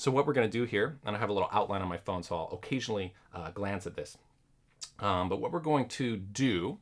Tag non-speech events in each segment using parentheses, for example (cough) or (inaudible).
So what we're going to do here, and I have a little outline on my phone, so I'll occasionally uh, glance at this. Um, but what we're going to do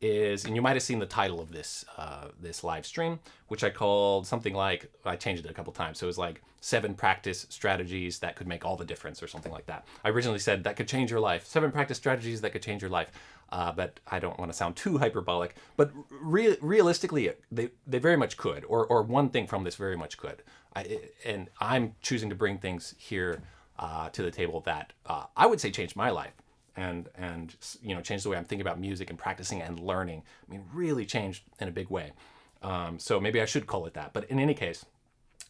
is, and you might have seen the title of this uh, this live stream, which I called something like I changed it a couple times. So it was like seven practice strategies that could make all the difference, or something like that. I originally said that could change your life. Seven practice strategies that could change your life. Uh, but I don't want to sound too hyperbolic. But re realistically, they they very much could, or or one thing from this very much could. I, and I'm choosing to bring things here uh, to the table that uh, I would say changed my life and and you know changed the way I'm thinking about music and practicing and learning. I mean, really changed in a big way. Um, so maybe I should call it that. But in any case,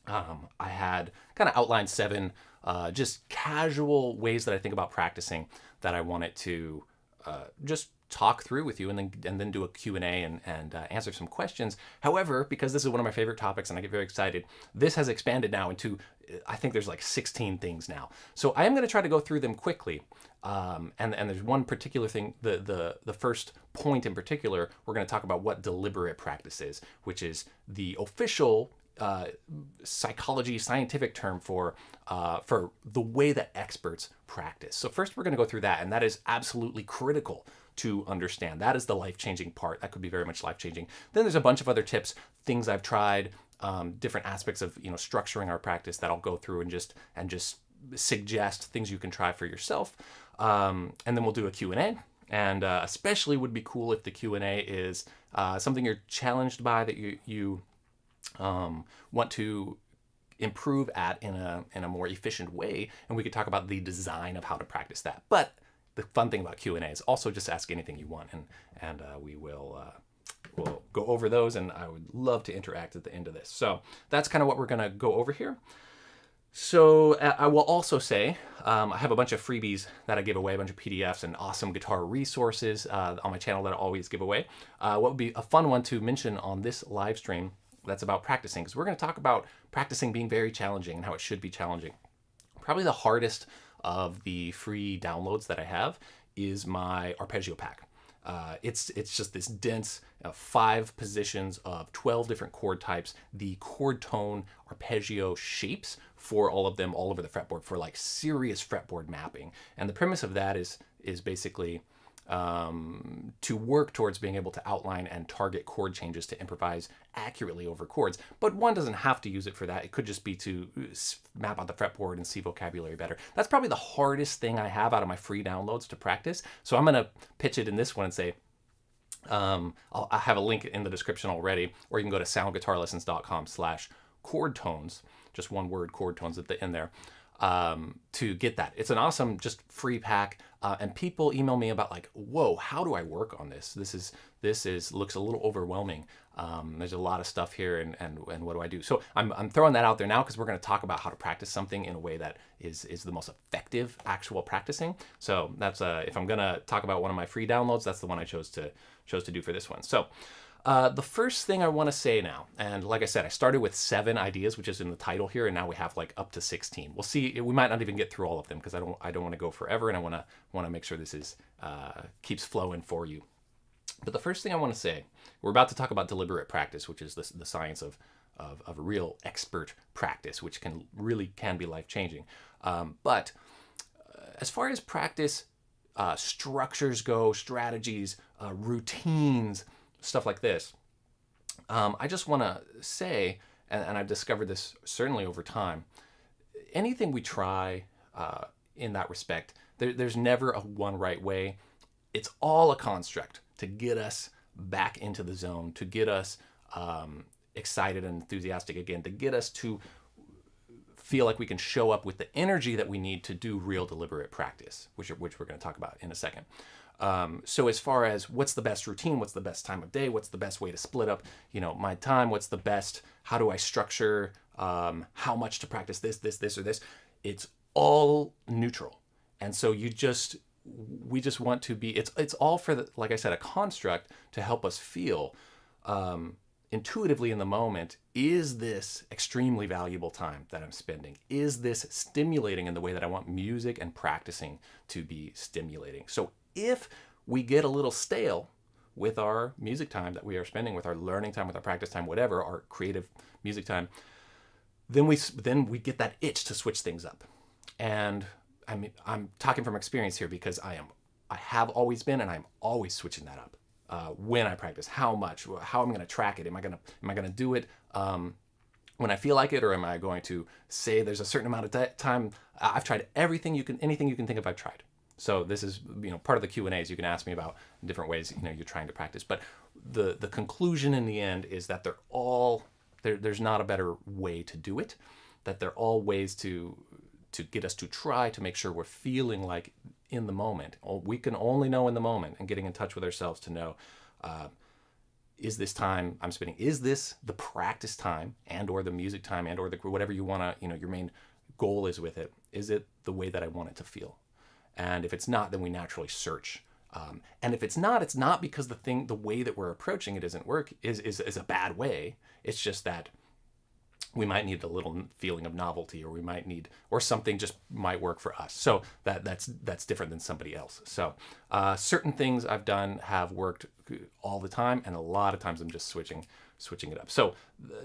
um, I had kind of outlined seven uh, just casual ways that I think about practicing that I wanted to uh, just talk through with you and then and then do a Q&A and, and uh, answer some questions. However, because this is one of my favorite topics and I get very excited, this has expanded now into, I think there's like 16 things now. So I am going to try to go through them quickly. Um, and, and there's one particular thing, the, the, the first point in particular, we're going to talk about what deliberate practice is, which is the official uh, psychology scientific term for uh, for the way that experts practice. So first we're going to go through that and that is absolutely critical to understand. That is the life-changing part. That could be very much life-changing. Then there's a bunch of other tips, things I've tried, um, different aspects of you know structuring our practice that I'll go through and just and just suggest things you can try for yourself. Um, and then we'll do a Q&A. And uh, especially would be cool if the Q&A is uh, something you're challenged by that you, you um, want to improve at in a, in a more efficient way. And we could talk about the design of how to practice that. But the fun thing about Q&A is also just ask anything you want and, and uh, we will uh, we'll go over those and I would love to interact at the end of this. So that's kind of what we're going to go over here. So uh, I will also say um, I have a bunch of freebies that I give away, a bunch of PDFs and awesome guitar resources uh, on my channel that I always give away. Uh, what would be a fun one to mention on this live stream that's about practicing, because we're going to talk about practicing being very challenging and how it should be challenging. Probably the hardest of the free downloads that I have is my arpeggio pack. Uh, it's it's just this dense uh, five positions of 12 different chord types, the chord tone arpeggio shapes for all of them all over the fretboard for like serious fretboard mapping. And the premise of that is is basically um, to work towards being able to outline and target chord changes to improvise accurately over chords. But one doesn't have to use it for that. It could just be to uh, map out the fretboard and see vocabulary better. That's probably the hardest thing I have out of my free downloads to practice. So I'm going to pitch it in this one and say, um, I'll, I have a link in the description already, or you can go to soundguitarlessons.com slash chord tones, just one word chord tones at the end there um, to get that. It's an awesome, just free pack. Uh, and people email me about like, whoa, how do I work on this? This is this is looks a little overwhelming. Um, there's a lot of stuff here, and and and what do I do? So I'm I'm throwing that out there now because we're going to talk about how to practice something in a way that is is the most effective actual practicing. So that's uh, if I'm going to talk about one of my free downloads, that's the one I chose to chose to do for this one. So. Uh, the first thing I want to say now, and like I said, I started with seven ideas, which is in the title here, and now we have like up to 16. We'll see. We might not even get through all of them because I don't. I don't want to go forever, and I want to want to make sure this is uh, keeps flowing for you. But the first thing I want to say, we're about to talk about deliberate practice, which is the, the science of, of, of real expert practice, which can really can be life changing. Um, but uh, as far as practice uh, structures go, strategies, uh, routines stuff like this. Um, I just want to say, and, and, I've discovered this certainly over time, anything we try uh, in that respect, there, there's never a one right way. It's all a construct to get us back into the zone, to get us um, excited and enthusiastic again, to get us to feel like we can show up with the energy that we need to do real deliberate practice, which, which we're going to talk about in a second. Um, so as far as what's the best routine, what's the best time of day, what's the best way to split up, you know, my time, what's the best, how do I structure, um, how much to practice this, this, this, or this, it's all neutral. And so you just, we just want to be, it's, it's all for the, like I said, a construct to help us feel um, intuitively in the moment, is this extremely valuable time that I'm spending? Is this stimulating in the way that I want music and practicing to be stimulating? So if we get a little stale with our music time that we are spending, with our learning time, with our practice time, whatever, our creative music time, then we then we get that itch to switch things up. And I mean, I'm talking from experience here because I am, I have always been, and I'm always switching that up. Uh, when I practice, how much, how I'm going to track it? Am I going to, am I going to do it um, when I feel like it, or am I going to say there's a certain amount of time? I've tried everything you can, anything you can think of. I've tried. So this is, you know, part of the Q and A's. You can ask me about different ways, you know, you're trying to practice. But the the conclusion in the end is that they're all there, there's not a better way to do it. That they're all ways to to get us to try to make sure we're feeling like in the moment. We can only know in the moment and getting in touch with ourselves to know, uh, is this time I'm spending, is this the practice time and or the music time and or the whatever you want to, you know, your main goal is with it. Is it the way that I want it to feel? And if it's not, then we naturally search. Um, and if it's not, it's not because the thing, the way that we're approaching it isn't work is, is, is a bad way. It's just that we might need a little feeling of novelty or we might need or something just might work for us so that that's that's different than somebody else so uh, certain things i've done have worked all the time and a lot of times i'm just switching switching it up so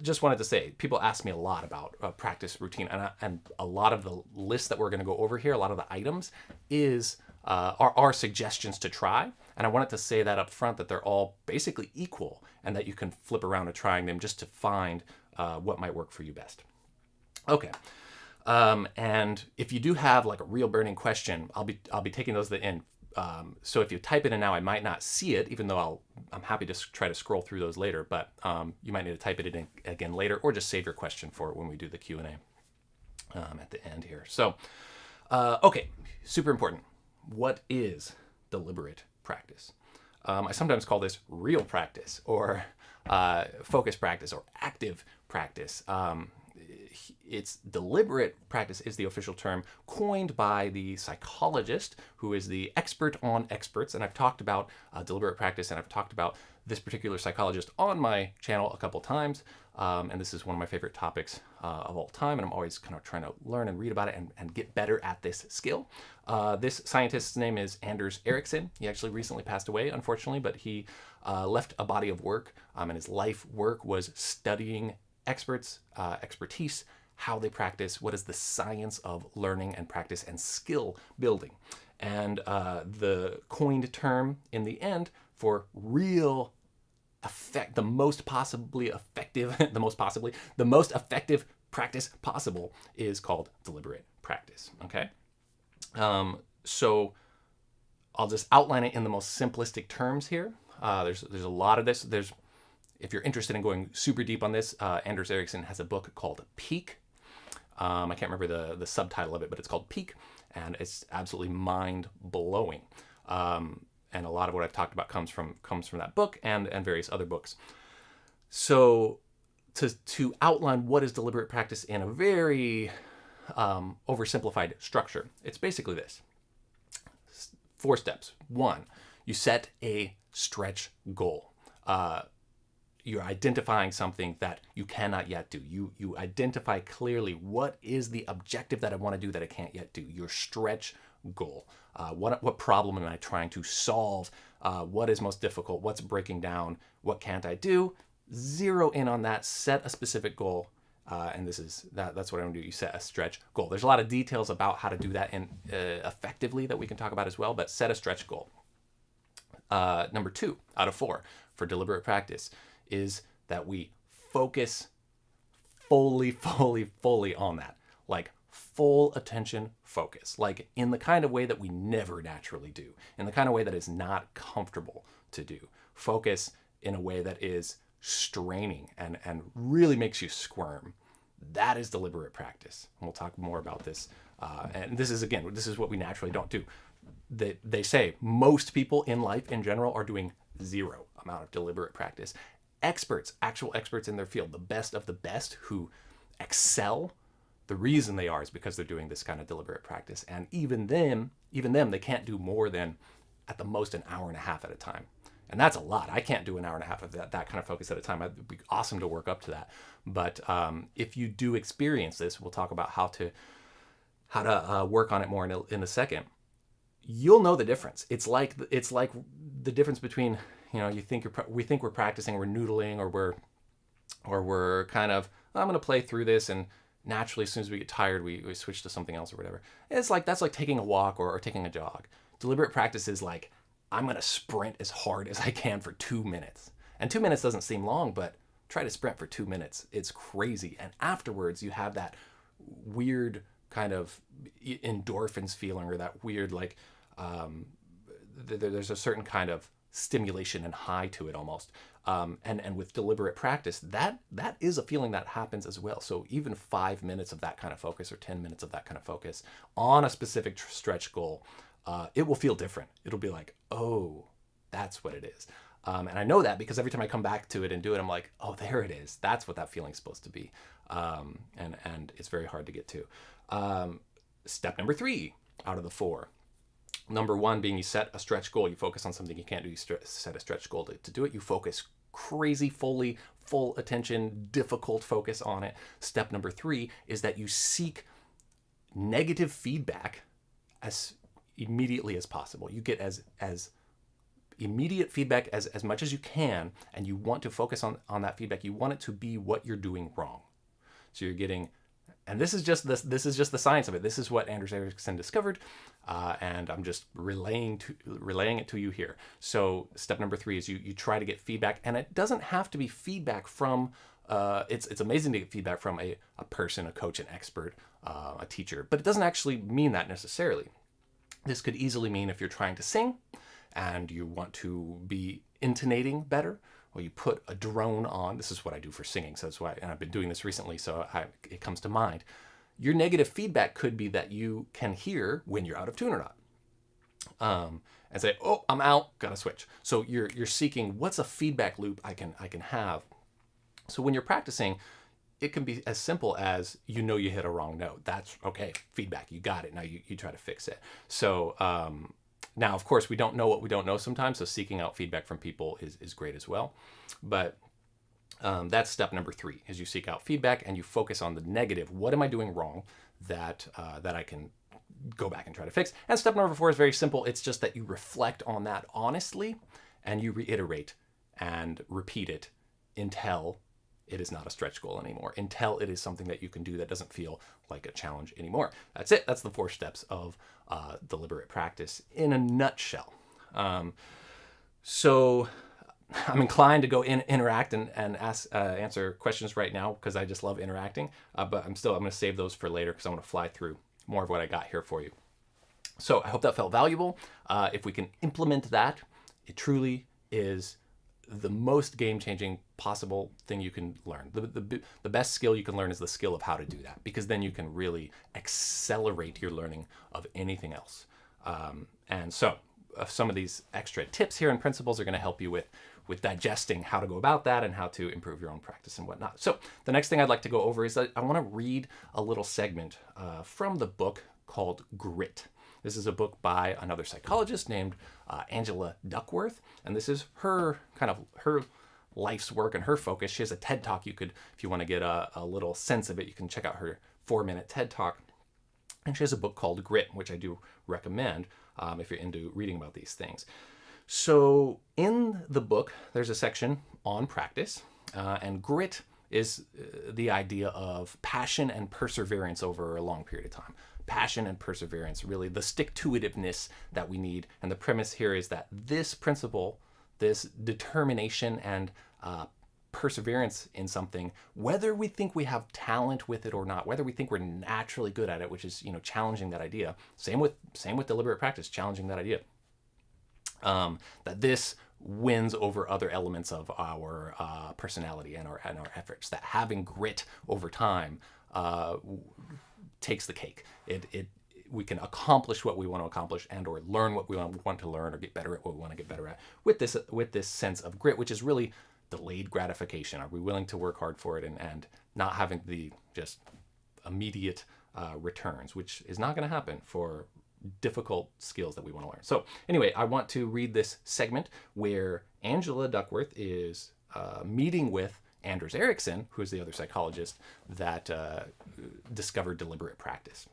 just wanted to say people ask me a lot about uh, practice routine and, I, and a lot of the list that we're going to go over here a lot of the items is uh, are, are suggestions to try and i wanted to say that up front that they're all basically equal and that you can flip around and trying them just to find uh, what might work for you best. Okay. Um, and if you do have like a real burning question, I'll be I'll be taking those at the end. Um, so if you type it in now, I might not see it, even though I'll I'm happy to try to scroll through those later. But um, you might need to type it in again later, or just save your question for when we do the Q and A um, at the end here. So uh, okay, super important. What is deliberate practice? Um, I sometimes call this real practice or uh, focus practice or active practice. Um, it's deliberate practice is the official term coined by the psychologist who is the expert on experts. And I've talked about uh, deliberate practice and I've talked about this particular psychologist on my channel a couple times. Um, and this is one of my favorite topics uh, of all time. And I'm always kind of trying to learn and read about it and, and get better at this skill. Uh, this scientist's name is Anders Ericsson. He actually recently passed away, unfortunately, but he uh, left a body of work um, and his life work was studying experts, uh, expertise, how they practice, what is the science of learning and practice and skill building. And uh, the coined term in the end for real effect, the most possibly effective, (laughs) the most possibly, the most effective practice possible is called deliberate practice, okay? Um, so I'll just outline it in the most simplistic terms here. Uh, there's, there's a lot of this. There's if you're interested in going super deep on this, uh, Anders Ericsson has a book called Peak. Um, I can't remember the, the subtitle of it, but it's called Peak, and it's absolutely mind blowing. Um, and a lot of what I've talked about comes from comes from that book and and various other books. So to to outline what is deliberate practice in a very um, oversimplified structure, it's basically this: four steps. One, you set a stretch goal. Uh, you're identifying something that you cannot yet do. You you identify clearly what is the objective that I want to do that I can't yet do. Your stretch goal. Uh, what what problem am I trying to solve? Uh, what is most difficult? What's breaking down? What can't I do? Zero in on that. Set a specific goal. Uh, and this is that, that's what I'm gonna do. You set a stretch goal. There's a lot of details about how to do that in, uh, effectively that we can talk about as well, but set a stretch goal. Uh, number two out of four for deliberate practice is that we focus fully, (laughs) fully, fully on that. Like full attention focus, like in the kind of way that we never naturally do, in the kind of way that is not comfortable to do. Focus in a way that is straining and, and really makes you squirm. That is deliberate practice. And we'll talk more about this. Uh, and this is, again, this is what we naturally don't do. They, they say most people in life in general are doing zero amount of deliberate practice experts, actual experts in their field, the best of the best who excel, the reason they are is because they're doing this kind of deliberate practice. And even them, even them, they can't do more than at the most an hour and a half at a time. And that's a lot. I can't do an hour and a half of that, that kind of focus at a time. It'd be awesome to work up to that. But um, if you do experience this, we'll talk about how to how to uh, work on it more in a, in a second. You'll know the difference. It's like it's like the difference between you know, you think you're, we think we're practicing, we're noodling, or we're, or we're kind of, I'm going to play through this and naturally, as soon as we get tired, we, we switch to something else or whatever. It's like that's like taking a walk or, or taking a jog. Deliberate practice is like, I'm going to sprint as hard as I can for two minutes. And two minutes doesn't seem long, but try to sprint for two minutes. It's crazy. And afterwards, you have that weird kind of endorphins feeling or that weird, like, um, th- there's a certain kind of stimulation and high to it almost. Um, and and with deliberate practice, that that is a feeling that happens as well. So even five minutes of that kind of focus or ten minutes of that kind of focus on a specific tr- stretch goal, uh, it will feel different. It'll be like, oh, that's what it is. Um, and I know that because every time I come back to it and do it, I'm like, oh, there it is. That's what that feeling's supposed to be. Um, and and it's very hard to get to. Um, step number three out of the four Number one being you set a stretch goal. You focus on something you can't do. You set a stretch goal to, to do it. You focus crazy, fully, full attention, difficult focus on it. Step number three is that you seek negative feedback as immediately as possible. You get as as immediate feedback as, as much as you can, and you want to focus on, on that feedback. You want it to be what you're doing wrong. So you're getting and this is just this this is just the science of it. This is what Anders Ericsson discovered, uh, and I'm just relaying to relaying it to you here. So step number three is you you try to get feedback, and it doesn't have to be feedback from. Uh, it's it's amazing to get feedback from a, a person, a coach, an expert, uh, a teacher, but it doesn't actually mean that necessarily. This could easily mean if you're trying to sing, and you want to be intonating better, well, you put a drone on. This is what I do for singing, so that's why, and I've been doing this recently, so I, it comes to mind. Your negative feedback could be that you can hear when you're out of tune or not, um, and say, "Oh, I'm out, gotta switch." So you're you're seeking what's a feedback loop I can I can have. So when you're practicing, it can be as simple as you know you hit a wrong note. That's okay, feedback. You got it. Now you, you try to fix it. So um, now, of course, we don't know what we don't know sometimes, so seeking out feedback from people is, is great as well. But um, that's step number three: is you seek out feedback and you focus on the negative. What am I doing wrong that uh, that I can go back and try to fix? And step number four is very simple. It's just that you reflect on that honestly and you reiterate and repeat it until it is not a stretch goal anymore until it is something that you can do that doesn't feel like a challenge anymore. That's it. That's the four steps of uh, deliberate practice in a nutshell. Um, so (laughs) I'm inclined to go in, interact and, and ask, uh, answer questions right now because I just love interacting. Uh, but I'm still I'm going to save those for later because I want to fly through more of what I got here for you. So I hope that felt valuable. Uh, if we can implement that, it truly is the most game changing possible thing you can learn. The, the, the best skill you can learn is the skill of how to do that because then you can really accelerate your learning of anything else. Um, and so, uh, some of these extra tips here and principles are going to help you with with digesting how to go about that and how to improve your own practice and whatnot. So, the next thing I'd like to go over is that I want to read a little segment uh, from the book called Grit. This is a book by another psychologist named uh, Angela Duckworth, and this is her kind of her life's work and her focus. She has a TED Talk. You could, if you want to get a, a little sense of it, you can check out her four-minute TED Talk. And she has a book called Grit, which I do recommend um, if you're into reading about these things. So in the book, there's a section on practice, uh, and grit is uh, the idea of passion and perseverance over a long period of time passion and perseverance, really the stick to itiveness that we need. And the premise here is that this principle, this determination and uh, perseverance in something, whether we think we have talent with it or not, whether we think we're naturally good at it, which is you know challenging that idea. Same with same with deliberate practice, challenging that idea. Um, that this wins over other elements of our uh, personality and our and our efforts. That having grit over time uh, takes the cake. It, it we can accomplish what we want to accomplish and or learn what we want to learn or get better at what we want to get better at with this with this sense of grit which is really delayed gratification are we willing to work hard for it and, and not having the just immediate uh, returns which is not going to happen for difficult skills that we want to learn so anyway i want to read this segment where angela duckworth is uh, meeting with Anders Ericsson, who is the other psychologist that uh, discovered deliberate practice.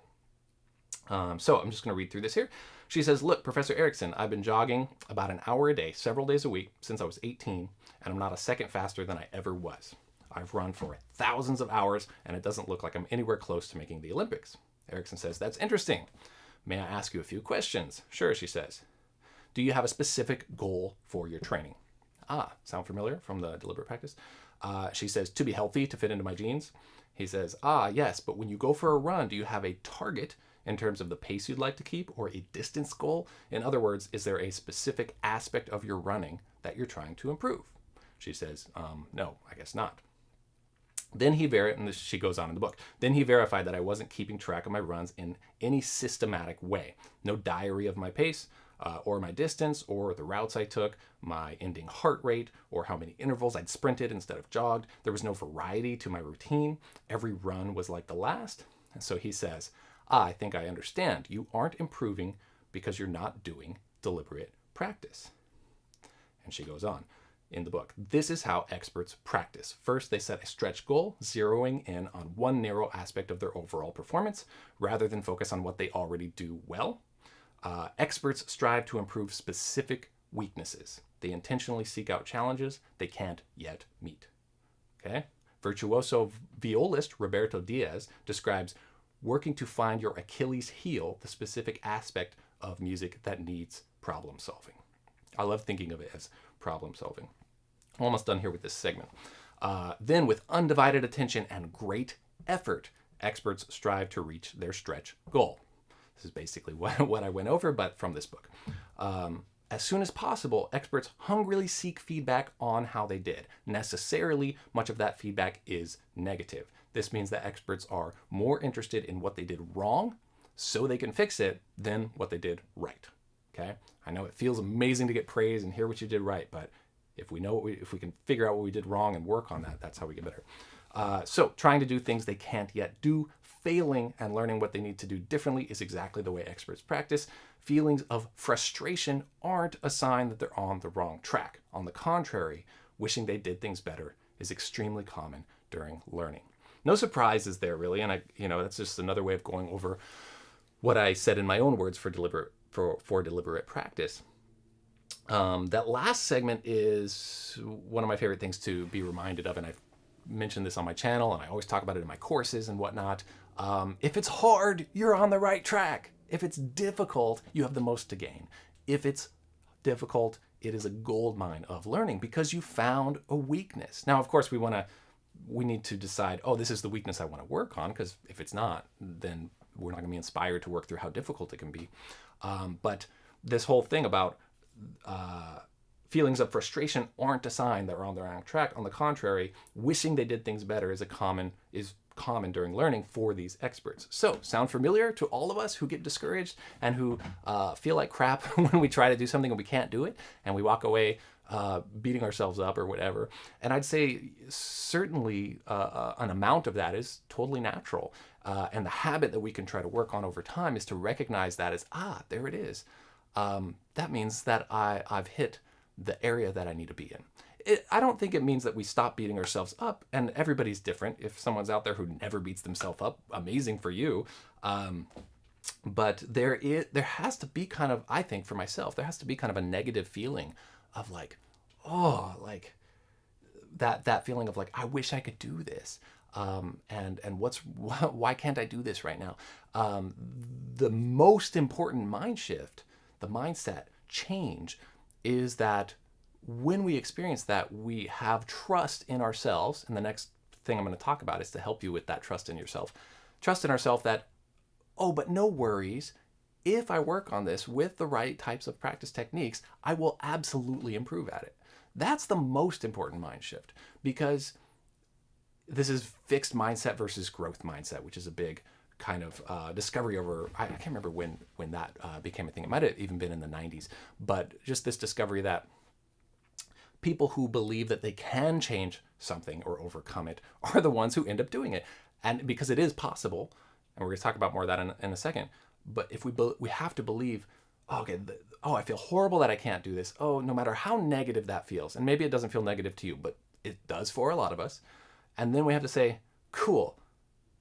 Um, so I'm just going to read through this here. She says, Look, Professor Ericsson, I've been jogging about an hour a day, several days a week, since I was 18, and I'm not a second faster than I ever was. I've run for thousands of hours, and it doesn't look like I'm anywhere close to making the Olympics. Ericsson says, That's interesting. May I ask you a few questions? Sure, she says. Do you have a specific goal for your training? Ah, sound familiar from the deliberate practice? Uh, she says, To be healthy, to fit into my jeans. He says, Ah, yes, but when you go for a run, do you have a target in terms of the pace you'd like to keep or a distance goal? In other words, is there a specific aspect of your running that you're trying to improve? She says, um, No, I guess not. Then he verified, and this, she goes on in the book, then he verified that I wasn't keeping track of my runs in any systematic way. No diary of my pace, uh, or my distance, or the routes I took, my ending heart rate, or how many intervals I'd sprinted instead of jogged. There was no variety to my routine. Every run was like the last. And so he says, ah, I think I understand. You aren't improving because you're not doing deliberate practice. And she goes on in the book. This is how experts practice. First, they set a stretch goal, zeroing in on one narrow aspect of their overall performance rather than focus on what they already do well. Uh, experts strive to improve specific weaknesses. They intentionally seek out challenges they can't yet meet. Okay? Virtuoso violist Roberto Diaz describes working to find your Achilles heel, the specific aspect of music that needs problem solving. I love thinking of it as problem solving. Almost done here with this segment. Uh, then, with undivided attention and great effort, experts strive to reach their stretch goal. This is basically (laughs) what, what I went over, but from this book. Um, as soon as possible, experts hungrily seek feedback on how they did. Necessarily, much of that feedback is negative. This means that experts are more interested in what they did wrong so they can fix it than what they did right. Okay? I know it feels amazing to get praise and hear what you did right, but if we know what we, if we can figure out what we did wrong and work on that, that's how we get better. Uh, so trying to do things they can't yet do, failing and learning what they need to do differently is exactly the way experts practice. Feelings of frustration aren't a sign that they're on the wrong track. On the contrary, wishing they did things better is extremely common during learning. No surprises there really, and I, you know, that's just another way of going over what I said in my own words for deliberate for, for deliberate practice. Um, that last segment is one of my favorite things to be reminded of, and I've mentioned this on my channel, and I always talk about it in my courses and whatnot. Um, if it's hard, you're on the right track. If it's difficult, you have the most to gain. If it's difficult, it is a gold mine of learning because you found a weakness. Now, of course, we want to we need to decide, oh, this is the weakness I want to work on, because if it's not, then we're not going to be inspired to work through how difficult it can be. Um, but this whole thing about uh, feelings of frustration aren't a sign that we're on the wrong track. On the contrary, wishing they did things better is a common is common during learning for these experts. So, sound familiar to all of us who get discouraged and who uh, feel like crap (laughs) when we try to do something and we can't do it, and we walk away uh, beating ourselves up or whatever. And I'd say certainly uh, uh an amount of that is totally natural. Uh, and the habit that we can try to work on over time is to recognize that as ah, there it is um, that means that I, I've hit the area that I need to be in. It, I don't think it means that we stop beating ourselves up, and everybody's different. If someone's out there who never beats themselves up, amazing for you. Um, but there is, there has to be kind of, I think for myself, there has to be kind of a negative feeling of like, oh, like that that feeling of like, I wish I could do this. Um, and and what's (laughs) why can't I do this right now? Um, the most important mind shift the mindset change is that when we experience that, we have trust in ourselves. And the next thing I'm going to talk about is to help you with that trust in yourself. Trust in ourselves that, oh, but no worries. If I work on this with the right types of practice techniques, I will absolutely improve at it. That's the most important mind shift because this is fixed mindset versus growth mindset, which is a big kind of uh, discovery over I, I, can't remember when when that uh, became a thing. It might have even been in the 90s, but just this discovery that people who believe that they can change something or overcome it (laughs) are the ones who end up doing it, and because it is possible, and we're going to talk about more of that in, in a second. But if we we have to believe, oh, okay, the, oh, I feel horrible that I can't do this. Oh, no matter how negative that feels, and maybe it doesn't feel negative to you, but it does for a lot of us. And then we have to say, cool,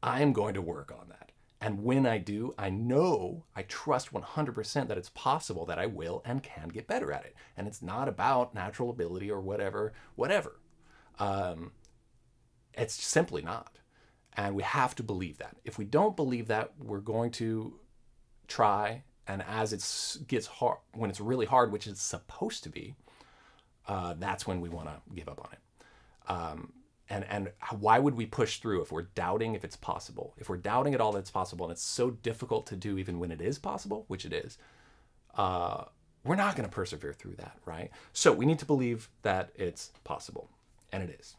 I am going to work on that. And when I do, I know, I trust 100% that it's possible that I will and can get better at it. And it's not about natural ability or whatever, whatever. Um, it's simply not. And we have to believe that. If we don't believe that, we're going to try. And as it gets hard, when it's really hard, which it's supposed to be, uh, that's when we want to give up on it. Um, and and why would we push through if we're doubting if it's possible? If we're doubting at all that it's possible, and it's so difficult to do even when it is possible, which it is, uh, we're not going to persevere through that, right? So we need to believe that it's possible, and it is.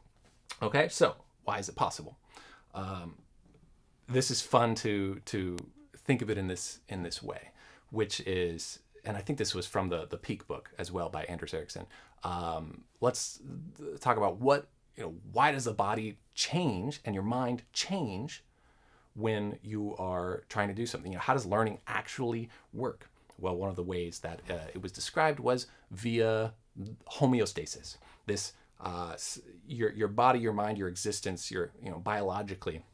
Okay, so why is it possible? Um, this is fun to to think of it in this in this way, which is, and I think this was from the the Peak book as well by Anders Ericsson. Um, let's talk about what you know. Why does the body change and your mind change when you are trying to do something? You know, how does learning actually work? Well, one of the ways that uh, it was described was via homeostasis. This uh, your your body, your mind, your existence, your you know biologically.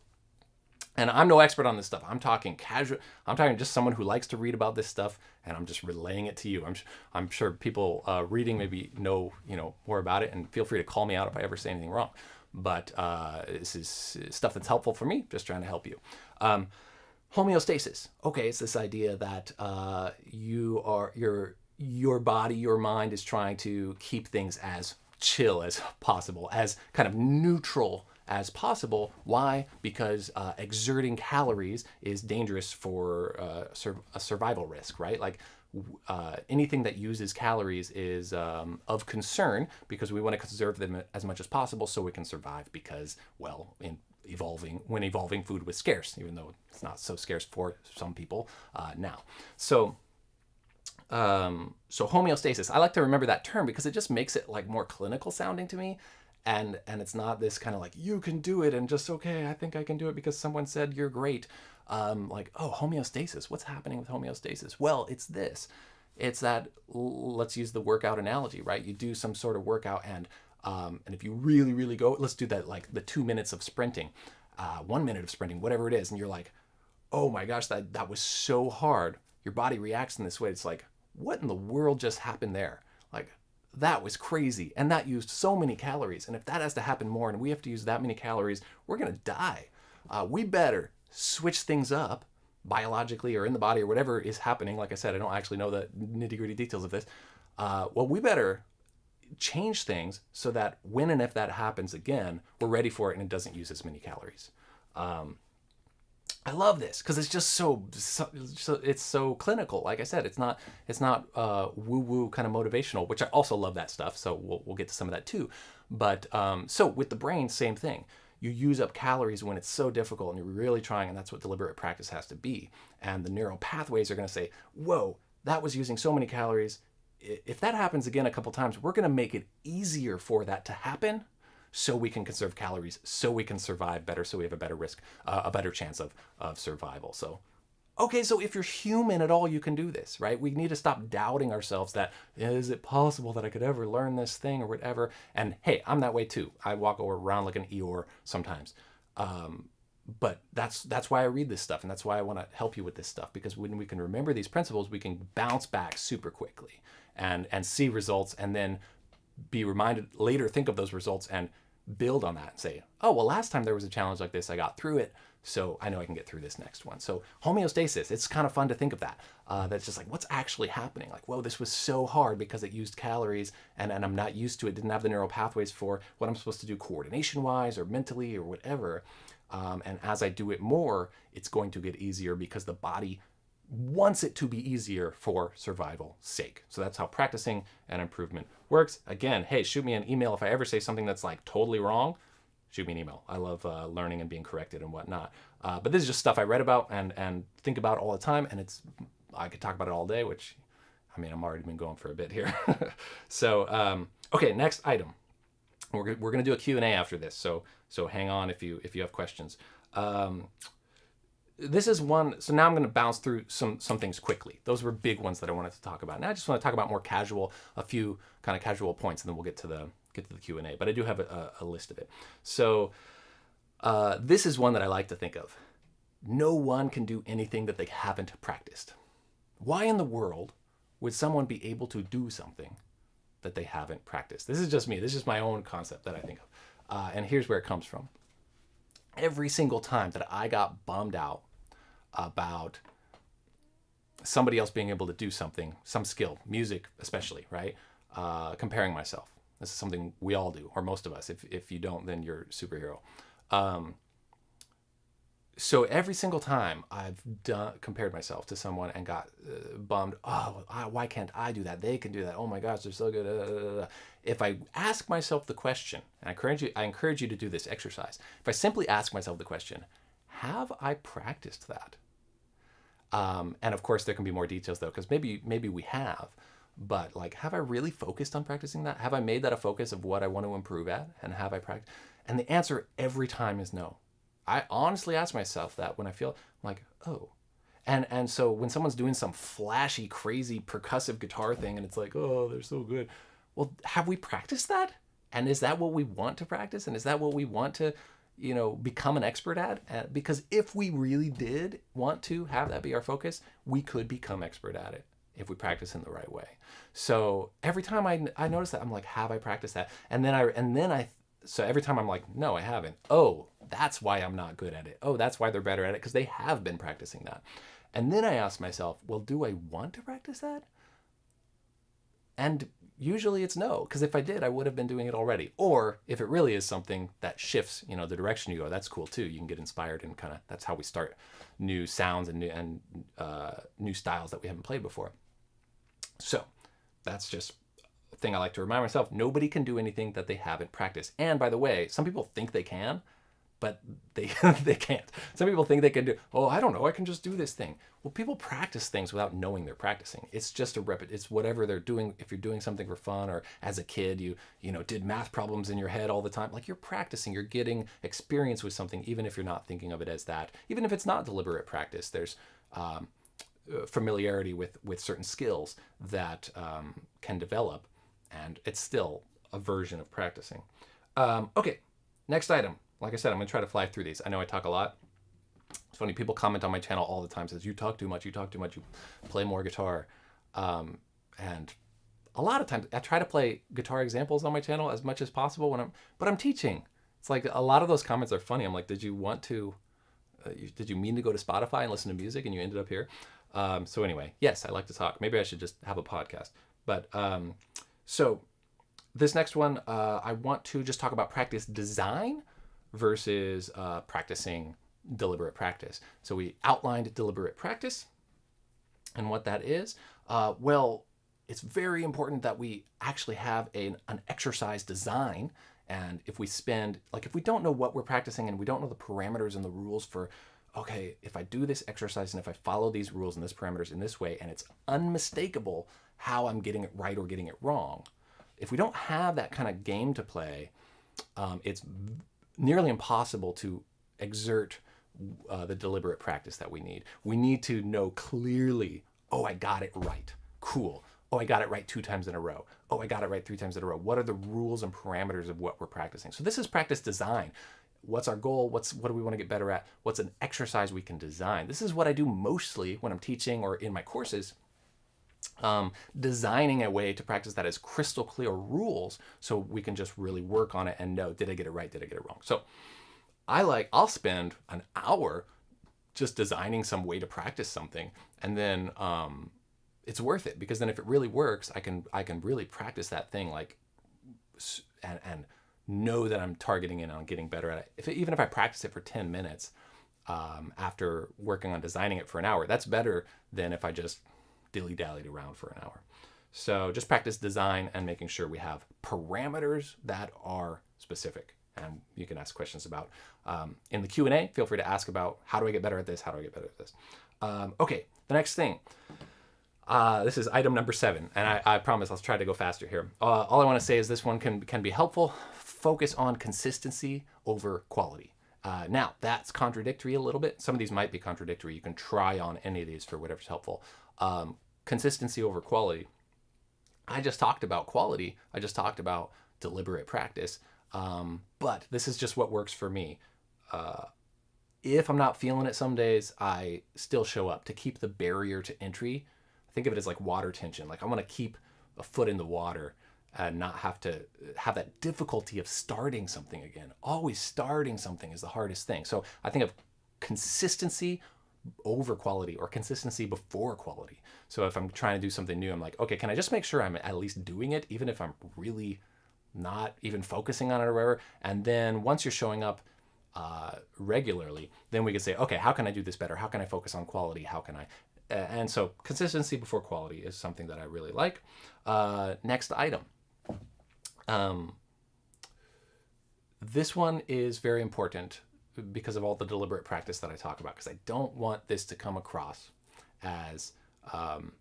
And I'm no expert on this stuff. I'm talking casual. I'm talking just someone who likes to read about this stuff, and I'm just relaying it to you. I'm I'm sure people uh, reading maybe know you know more about it, and feel free to call me out if I ever say anything wrong. But uh, this is stuff that's helpful for me. Just trying to help you. Um, homeostasis. Okay, it's this idea that uh, you are your your body, your mind is trying to keep things as chill as possible, as kind of neutral as possible. Why? Because uh, exerting calories is dangerous for uh, sur a survival risk, right? Like uh, anything that uses calories is um, of concern because we want to conserve them as much as possible so we can survive because, well, in evolving when evolving food was scarce, even though it's not so scarce for some people uh, now. So um, so homeostasis, I like to remember that term because it just makes it like more clinical sounding to me. And, and it's not this kind of like, you can do it and just, okay, I think I can do it because someone said you're great. Um, like, oh, homeostasis, what's happening with homeostasis? Well, it's this. It's that, let's use the workout analogy, right? You do some sort of workout and, um, and if you really, really go, let's do that, like the two minutes of sprinting, uh, one minute of sprinting, whatever it is. And you're like, oh my gosh, that, that was so hard. Your body reacts in this way. It's like, what in the world just happened there? Like, that was crazy. And that used so many calories. And if that has to happen more and we have to use that many calories, we're going to die. Uh, we better switch things up biologically or in the body or whatever is happening. Like I said, I don't actually know the nitty gritty details of this. Uh, well, we better change things so that when and if that happens again, we're ready for it and it doesn't use as many calories. Um, I love this because it's just so, so, so, it's so clinical. Like I said, it's not it's not uh, woo woo kind of motivational, which I also love that stuff. So we'll we'll get to some of that too. But um, so with the brain, same thing. You use up calories when it's so difficult and you're really trying, and that's what deliberate practice has to be. And the neural pathways are going to say, "Whoa, that was using so many calories. If that happens again a couple times, we're going to make it easier for that to happen." So we can conserve calories, so we can survive better, so we have a better risk, uh, a better chance of, of survival. So, okay, so if you're human at all, you can do this, right? We need to stop doubting ourselves that, is it possible that I could ever learn this thing or whatever? And hey, I'm that way too. I walk around like an Eeyore sometimes. Um, but that's that's why I read this stuff and that's why I want to help you with this stuff because when we can remember these principles we can bounce back super quickly and and see results and then be reminded later, think of those results and build on that and say, oh, well, last time there was a challenge like this, I got through it. So I know I can get through this next one. So homeostasis, it's kind of fun to think of that. Uh, that's just like, what's actually happening? Like, whoa, this was so hard because it used calories and, and I'm not used to it, didn't have the neural pathways for what I'm supposed to do coordination wise or mentally or whatever. Um, and as I do it more, it's going to get easier because the body wants it to be easier for survival sake. So that's how practicing and improvement works. Again, hey, shoot me an email if I ever say something that's like totally wrong. Shoot me an email. I love uh, learning and being corrected and whatnot. Uh, but this is just stuff I read about and and think about all the time, and it's I could talk about it all day. Which, I mean, I'm already been going for a bit here. (laughs) so um, okay, next item. We're we're gonna do a Q and A after this. So so hang on if you if you have questions. Um, this is one, so now I'm going to bounce through some, some things quickly. Those were big ones that I wanted to talk about. Now I just want to talk about more casual, a few kind of casual points, and then we'll get to the, get to the Q&A, but I do have a, a list of it. So uh, this is one that I like to think of. No one can do anything that they haven't practiced. Why in the world would someone be able to do something that they haven't practiced? This is just me. This is my own concept that I think of. Uh, and here's where it comes from. every single time that I got bummed out about somebody else being able to do something, some skill, music especially, right? Uh, comparing myself. This is something we all do, or most of us. If, if you don't, then you're a superhero. Um, so every single time I've done compared myself to someone and got uh, bummed, oh, I, why can't I do that? They can do that. Oh my gosh, they're so good. Uh, if I ask myself the question, and I encourage you, I encourage you to do this exercise. If I simply ask myself the question, have I practiced that? Um, and of course, there can be more details though, because maybe maybe we have, but like, have I really focused on practicing that? Have I made that a focus of what I want to improve at? And have I practiced? And the answer every time is no. I honestly ask myself that when I feel I'm like, oh. And and so when someone's doing some flashy, crazy percussive guitar thing and it's like, oh, they're so good. Well, have we practiced that? And is that what we want to practice? And is that what we want to, you know, become an expert at? Uh, because if we really did want to have that be our focus, we could become expert at it if we practice in the right way. So every time I, I notice that, I'm like, have I practiced that? And then I and then I so every time I'm like, no, I haven't. Oh, that's why I'm not good at it. Oh, that's why they're better at it because they have been practicing that. And then I ask myself, well, do I want to practice that? And usually it's no, because if I did, I would have been doing it already. Or if it really is something that shifts, you know, the direction you go, that's cool too. You can get inspired and kind of that's how we start new sounds and new and uh, new styles that we haven't played before. So that's just a thing I like to remind myself. Nobody can do anything that they haven't practiced. And by the way, some people think they can, but they (laughs) they can't. Some people think they can do. Oh, I don't know. I can just do this thing. Well, people practice things without knowing they're practicing. It's just a repet. It's whatever they're doing. If you're doing something for fun, or as a kid, you you know did math problems in your head all the time. Like you're practicing. You're getting experience with something, even if you're not thinking of it as that. Even if it's not deliberate practice, there's um, uh, familiarity with with certain skills that um, can develop, and it's still a version of practicing. Um, okay, next item like I said, I'm gonna try to fly through these. I know I talk a lot. It's funny, people comment on my channel all the time, says, you talk too much, you talk too much, you play more guitar. Um, and a lot of times I try to play guitar examples on my channel as much as possible when I'm, but I'm teaching. It's like a lot of those comments are funny. I'm like, did you want to, uh, you, did you mean to go to Spotify and listen to music and you ended up here? Um, so anyway, yes, I like to talk. Maybe I should just have a podcast. But um, so this next one, uh, I want to just talk about practice design versus uh, practicing deliberate practice. So we outlined deliberate practice and what that is. Uh, well, it's very important that we actually have an, an exercise design. And if we spend, like if we don't know what we're practicing and we don't know the parameters and the rules for, okay, if I do this exercise and if I follow these rules and this parameters in this way, and it's unmistakable how I'm getting it right or getting it wrong. If we don't have that kind of game to play, um, it's nearly impossible to exert uh, the deliberate practice that we need. We need to know clearly, oh, I got it right. Cool. Oh, I got it right two times in a row. Oh, I got it right three times in a row. What are the rules and parameters of what we're practicing? So this is practice design. What's our goal? What's what do we want to get better at? What's an exercise we can design? This is what I do mostly when I'm teaching or in my courses um, designing a way to practice that as crystal clear rules so we can just really work on it and know, did I get it right? Did I get it wrong? So I like, I'll spend an hour just designing some way to practice something and then um, it's worth it because then if it really works, I can, I can really practice that thing like, and, and know that I'm targeting in on getting better at it. If it, even if I practice it for 10 minutes um, after working on designing it for an hour, that's better than if I just dilly-dallied around for an hour. So just practice design and making sure we have parameters that are specific. And you can ask questions about um, in the Q&A. Feel free to ask about how do I get better at this? How do I get better at this? Um, okay, the next thing. Uh, this is item number seven, and I, I promise I'll try to go faster here. Uh, all I want to say is this one can, can be helpful. Focus on consistency over quality. Uh, now, that's contradictory a little bit. Some of these might be contradictory. You can try on any of these for whatever's helpful. Um, consistency over quality. I just talked about quality. I just talked about deliberate practice. Um, but this is just what works for me. Uh, if I'm not feeling it some days, I still show up to keep the barrier to entry. Think of it as like water tension. Like I want to keep a foot in the water and not have to have that difficulty of starting something again. Always starting something is the hardest thing. So I think of consistency over quality or consistency before quality. So if I'm trying to do something new, I'm like, okay, can I just make sure I'm at least doing it, even if I'm really not even focusing on it or whatever? And then once you're showing up uh, regularly, then we can say, okay, how can I do this better? How can I focus on quality? How can I? and so consistency before quality is something that I really like. Uh, next item. Um, this one is very important because of all the deliberate practice that I talk about, because I don't want this to come across as um,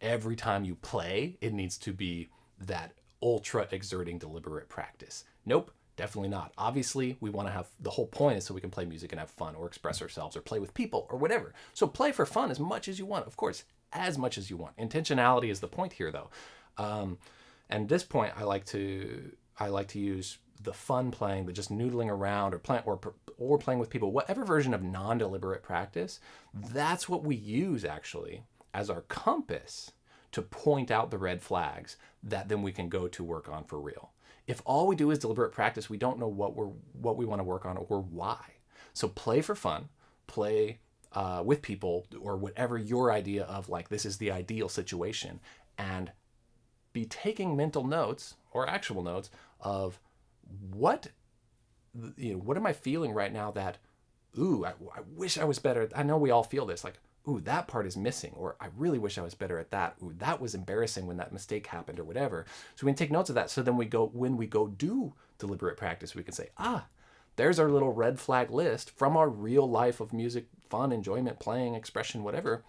every time you play, it needs to be that ultra exerting deliberate practice. Nope, definitely not. Obviously, we want to have the whole point is so we can play music and have fun or express ourselves or play with people or whatever. So play for fun as much as you want, of course, as much as you want. Intentionality is the point here, though. Um, and this point, I like to I like to use the fun playing, the just noodling around or playing or or playing with people, whatever version of non-deliberate practice, that's what we use actually as our compass to point out the red flags that then we can go to work on for real. If all we do is deliberate practice, we don't know what we're what we want to work on or why. So play for fun, play uh, with people or whatever your idea of like this is the ideal situation, and be taking mental notes or actual notes of what you know what am i feeling right now that ooh I, I, wish i was better i know we all feel this like ooh that part is missing or i really wish i was better at that ooh that was embarrassing when that mistake happened or whatever. So we can take notes of that. So then we go when we go do deliberate practice we can say ah there's our little red flag list from our real life of music fun enjoyment playing expression whatever.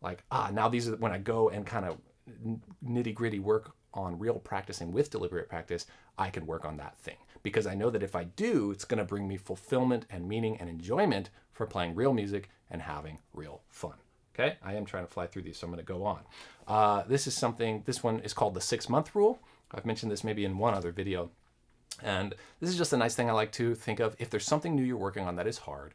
Like ah now these are when i go and kind of nitty gritty work on real practicing with deliberate practice, I can work on that thing. Because I know that if I do, it's going to bring me fulfillment and meaning and enjoyment for playing real music and having real fun. Okay, I am trying to fly through these, so I'm going to go on. Uh, this is something, this one is called the six month rule. I've mentioned this maybe in one other video. And this is just a nice thing I like to think of. If there's something new you're working on that is hard,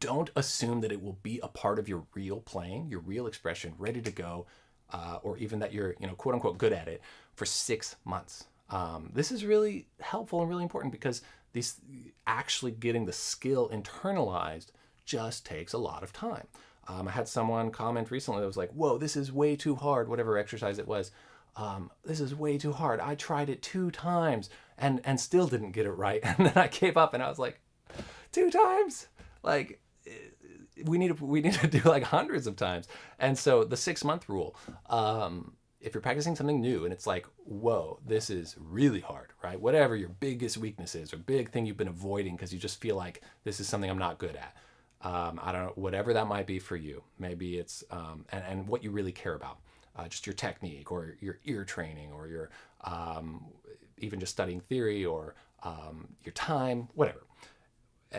don't assume that it will be a part of your real playing, your real expression, ready to go uh, or even that you're, you know, quote unquote good at it for six months. Um, this is really helpful and really important because these actually getting the skill internalized just takes a lot of time. Um, I had someone comment recently that was like, whoa, this is way too hard, whatever exercise it was. Um, this is way too hard. I tried it two times and, and still didn't get it right. (laughs) And then I gave up and I was like, two times? Like, we need to we need to (laughs) do like hundreds of times. And so the six month rule, um, if you're practicing something new and it's like, whoa, this is really hard, right? Whatever your biggest weakness is or big thing you've been avoiding because you just feel like this is something I'm not good at. Um, I don't know, whatever that might be for you. Maybe it's, um, and, and what you really care about, uh, just your technique or your ear training or your, um, even just studying theory or um, your time, whatever. Uh,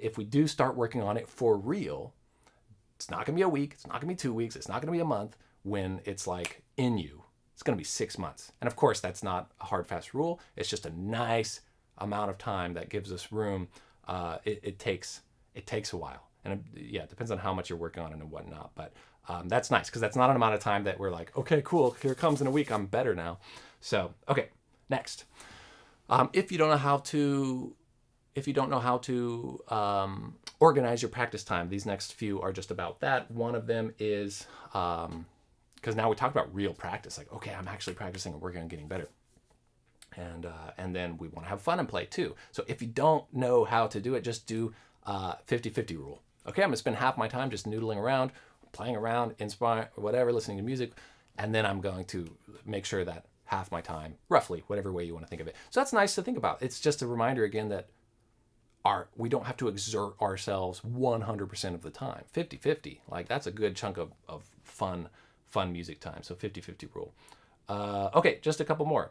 if we do start working on it for real, it's not going to be a week, it's not going to be two weeks, it's not going to be a month when it's like in you. It's going to be six months. And of course, that's not a hard, fast rule. It's just a nice amount of time that gives us room. Uh, it, it, takes it takes a while, and it, yeah, it depends on how much you're working on it and whatnot. But um, that's nice because that's not an amount of time that we're like, okay, cool, here comes in a week, I'm better now. So okay, next. Um, if you don't know how to if you don't know how to um, organize your practice time, these next few are just about that. One of them is because um, now we talk about real practice, like okay, I'm actually practicing and working on getting better, and uh, and then we want to have fun and play too. So if you don't know how to do it, just do 50-50 uh, rule. Okay, I'm gonna spend half my time just noodling around, playing around, inspiring, whatever, listening to music, and then I'm going to make sure that half my time, roughly, whatever way you want to think of it. So that's nice to think about. It's just a reminder again that our we don't have to exert ourselves 100% of the time. 50-50 like that's a good chunk of, of fun fun music time. So 50-50 rule. Uh, okay just a couple more.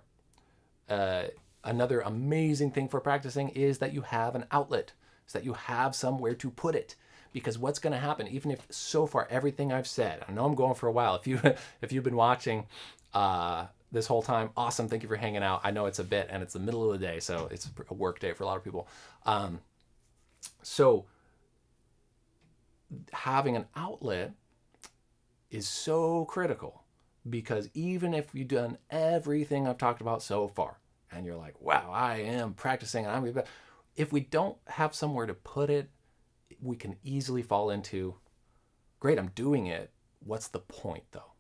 Uh, another amazing thing for practicing is that you have an outlet is that you have somewhere to put it. Because what's going to happen even if so far everything i've said i know i'm going for a while if you (laughs) if you've been watching uh, this whole time. Awesome. Thank you for hanging out. I know it's a bit and it's the middle of the day, so it's a work day for a lot of people. Um, so having an outlet is so critical because even if you've done everything I've talked about so far, and you're like, wow, I am practicing and I'm if we don't have somewhere to put it, we can easily fall into, great, I'm doing it. What's the point though?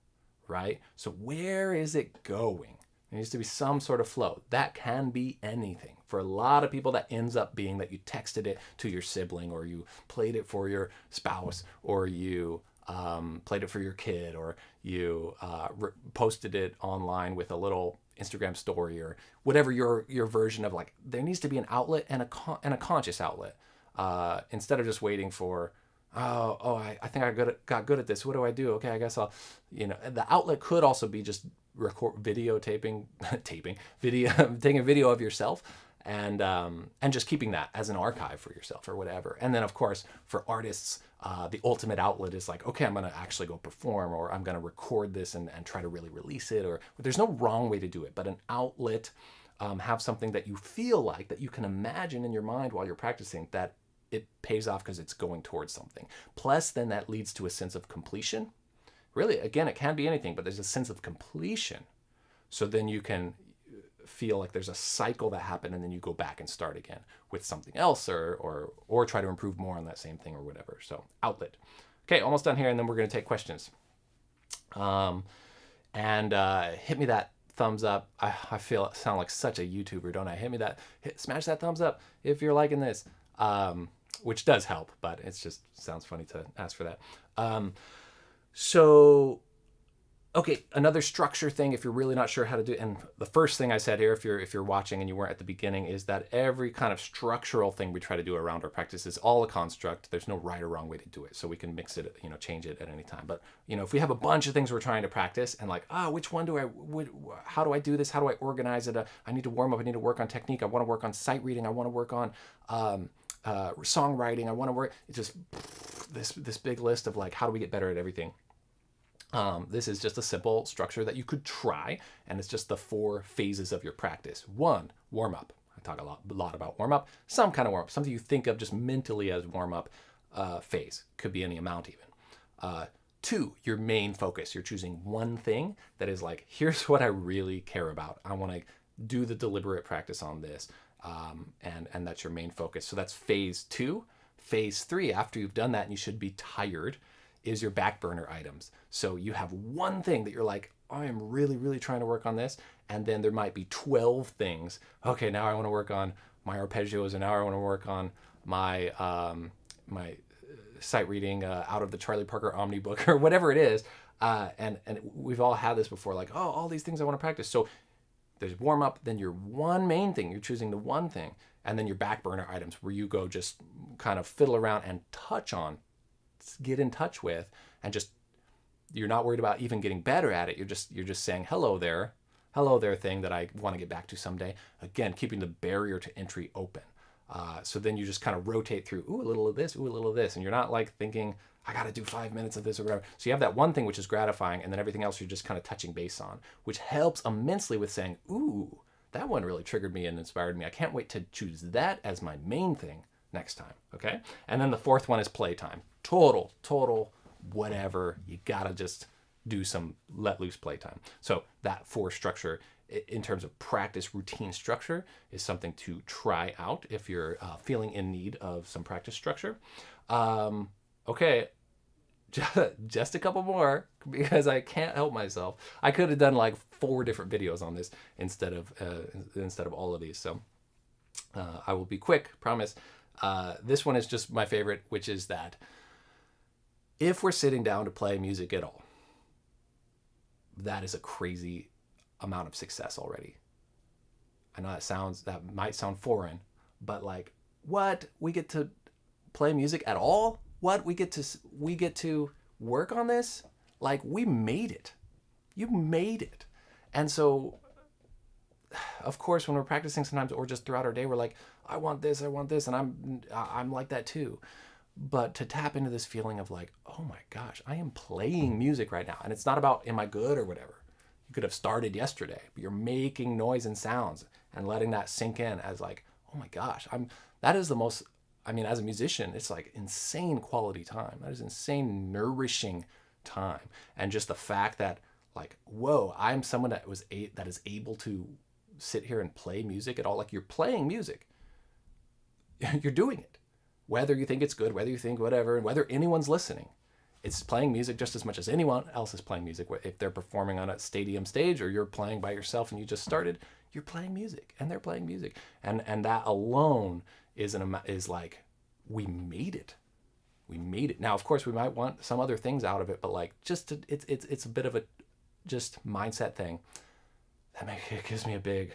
Right? So where is it going? There needs to be some sort of flow. That can be anything. For a lot of people, that ends up being that you texted it to your sibling, or you played it for your spouse, or you um, played it for your kid, or you uh, posted it online with a little Instagram story, or whatever your your version of like. There needs to be an outlet and a and a conscious outlet uh, instead of just waiting for oh, oh, I, I think I got, got good at this. What do I do? Okay, I guess I'll, you know, the outlet could also be just record videotaping, (laughs) taping, video, (laughs) taking a video of yourself and um, and just keeping that as an archive for yourself or whatever. And then of course for artists, uh, the ultimate outlet is like, okay, I'm gonna actually go perform or I'm gonna record this and, and try to really release it. Or there's no wrong way to do it, but an outlet, um, have something that you feel like that you can imagine in your mind while you're practicing that it pays off because it's going towards something. Plus, then that leads to a sense of completion. Really, again, it can be anything, but there's a sense of completion. So then you can feel like there's a cycle that happened and then you go back and start again with something else or or or try to improve more on that same thing or whatever. So outlet. Okay, almost done here, and then we're gonna take questions. Um, and uh, hit me that thumbs up. I, I feel sound like such a YouTuber, don't I? Hit me that, hit, smash that thumbs up if you're liking this. Um, which does help, but it's just sounds funny to ask for that. Um, so, okay, another structure thing. If you're really not sure how to do, and the first thing I said here, if you're if you're watching and you weren't at the beginning, is that every kind of structural thing we try to do around our practice is all a construct. There's no right or wrong way to do it, so we can mix it, you know, change it at any time. But you know, if we have a bunch of things we're trying to practice, and like, ah, oh, which one do I? how do I do this? How do I organize it? Uh, I need to warm up. I need to work on technique. I want to work on sight reading. I want to work on um, uh, songwriting. I want to work. It's just this this big list of like how do we get better at everything. Um, this is just a simple structure that you could try, and it's just the four phases of your practice. One, warm up. I talk a lot, a lot about warm up. Some kind of warm up, something you think of just mentally as warm up uh, phase. Could be any amount even. Uh, two, your main focus. You're choosing one thing that is like, here's (laughs) what I really care about. I want to do the deliberate practice on this um, and and that's your main focus. So that's phase two. Phase three, after you've done that, and you should be tired, is your back burner items. So you have one thing that you're like, I am really, really trying to work on this, and then there might be 12 things. Okay, now I want to work on my arpeggios, and now I want to work on my um, my uh, sight reading uh, out of the Charlie Parker Omnibook (laughs) or whatever it is. Uh, and and we've all had this before, like, oh, all these things I want to practice. So there's warm up, then your one main thing, you're choosing the one thing, and then your back burner items where you go just kind of fiddle around and touch on, get in touch with, and just you're not worried about even getting better at it. You're just you're just saying hello there, hello there thing that I want to get back to someday. Again, keeping the barrier to entry open. Uh, so then you just kind of rotate through, ooh, a little of this, ooh, a little of this, and you're not like thinking, I got to do five minutes of this or whatever. So you have that one thing which is gratifying, and then everything else you're just kind of touching base on, which helps immensely with saying, ooh, that one really triggered me and inspired me. I can't wait to choose that as my main thing next time. Okay. And then the fourth one is playtime. Total, total, whatever. You got to just do some let loose playtime. So that four structure in terms of practice routine structure is something to try out if you're uh, feeling in need of some practice structure. Um, okay, (laughs) just a couple more because I can't help myself. I could have done like four different videos on this instead of uh, instead of all of these. So uh, I will be quick, promise. Uh, this one is just my favorite, which is that if we're sitting down to play music at all, that is a crazy amount of success already. I know that sounds that might sound foreign, but like what we get to play music at all what we get to we get to work on this? Like we made it. You made it. And so of course when we're practicing sometimes or just throughout our day we're like i want this i want this and i'm i'm like that too. But to tap into this feeling of like oh my gosh i am playing music right now. And it's not about am i good or whatever? You could have started yesterday but you're making noise and sounds and letting that sink in as like oh my gosh i'm that is the most I mean, as a musician, it's like insane quality time. That is insane, nourishing time. And just the fact that like whoa i'm someone that was a- that is able to sit here and play music at all. Like you're playing music. (laughs) You're doing it. Whether you think it's good whether you think whatever and whether anyone's listening. It's playing music just as much as anyone else is playing music. If they're performing on a stadium stage or you're playing by yourself and you just started you're playing music and they're playing music. And and that alone is an is like we made it. We made it. Now of course we might want some other things out of it but like just to, it's it's it's a bit of a just mindset thing that make, it gives me a big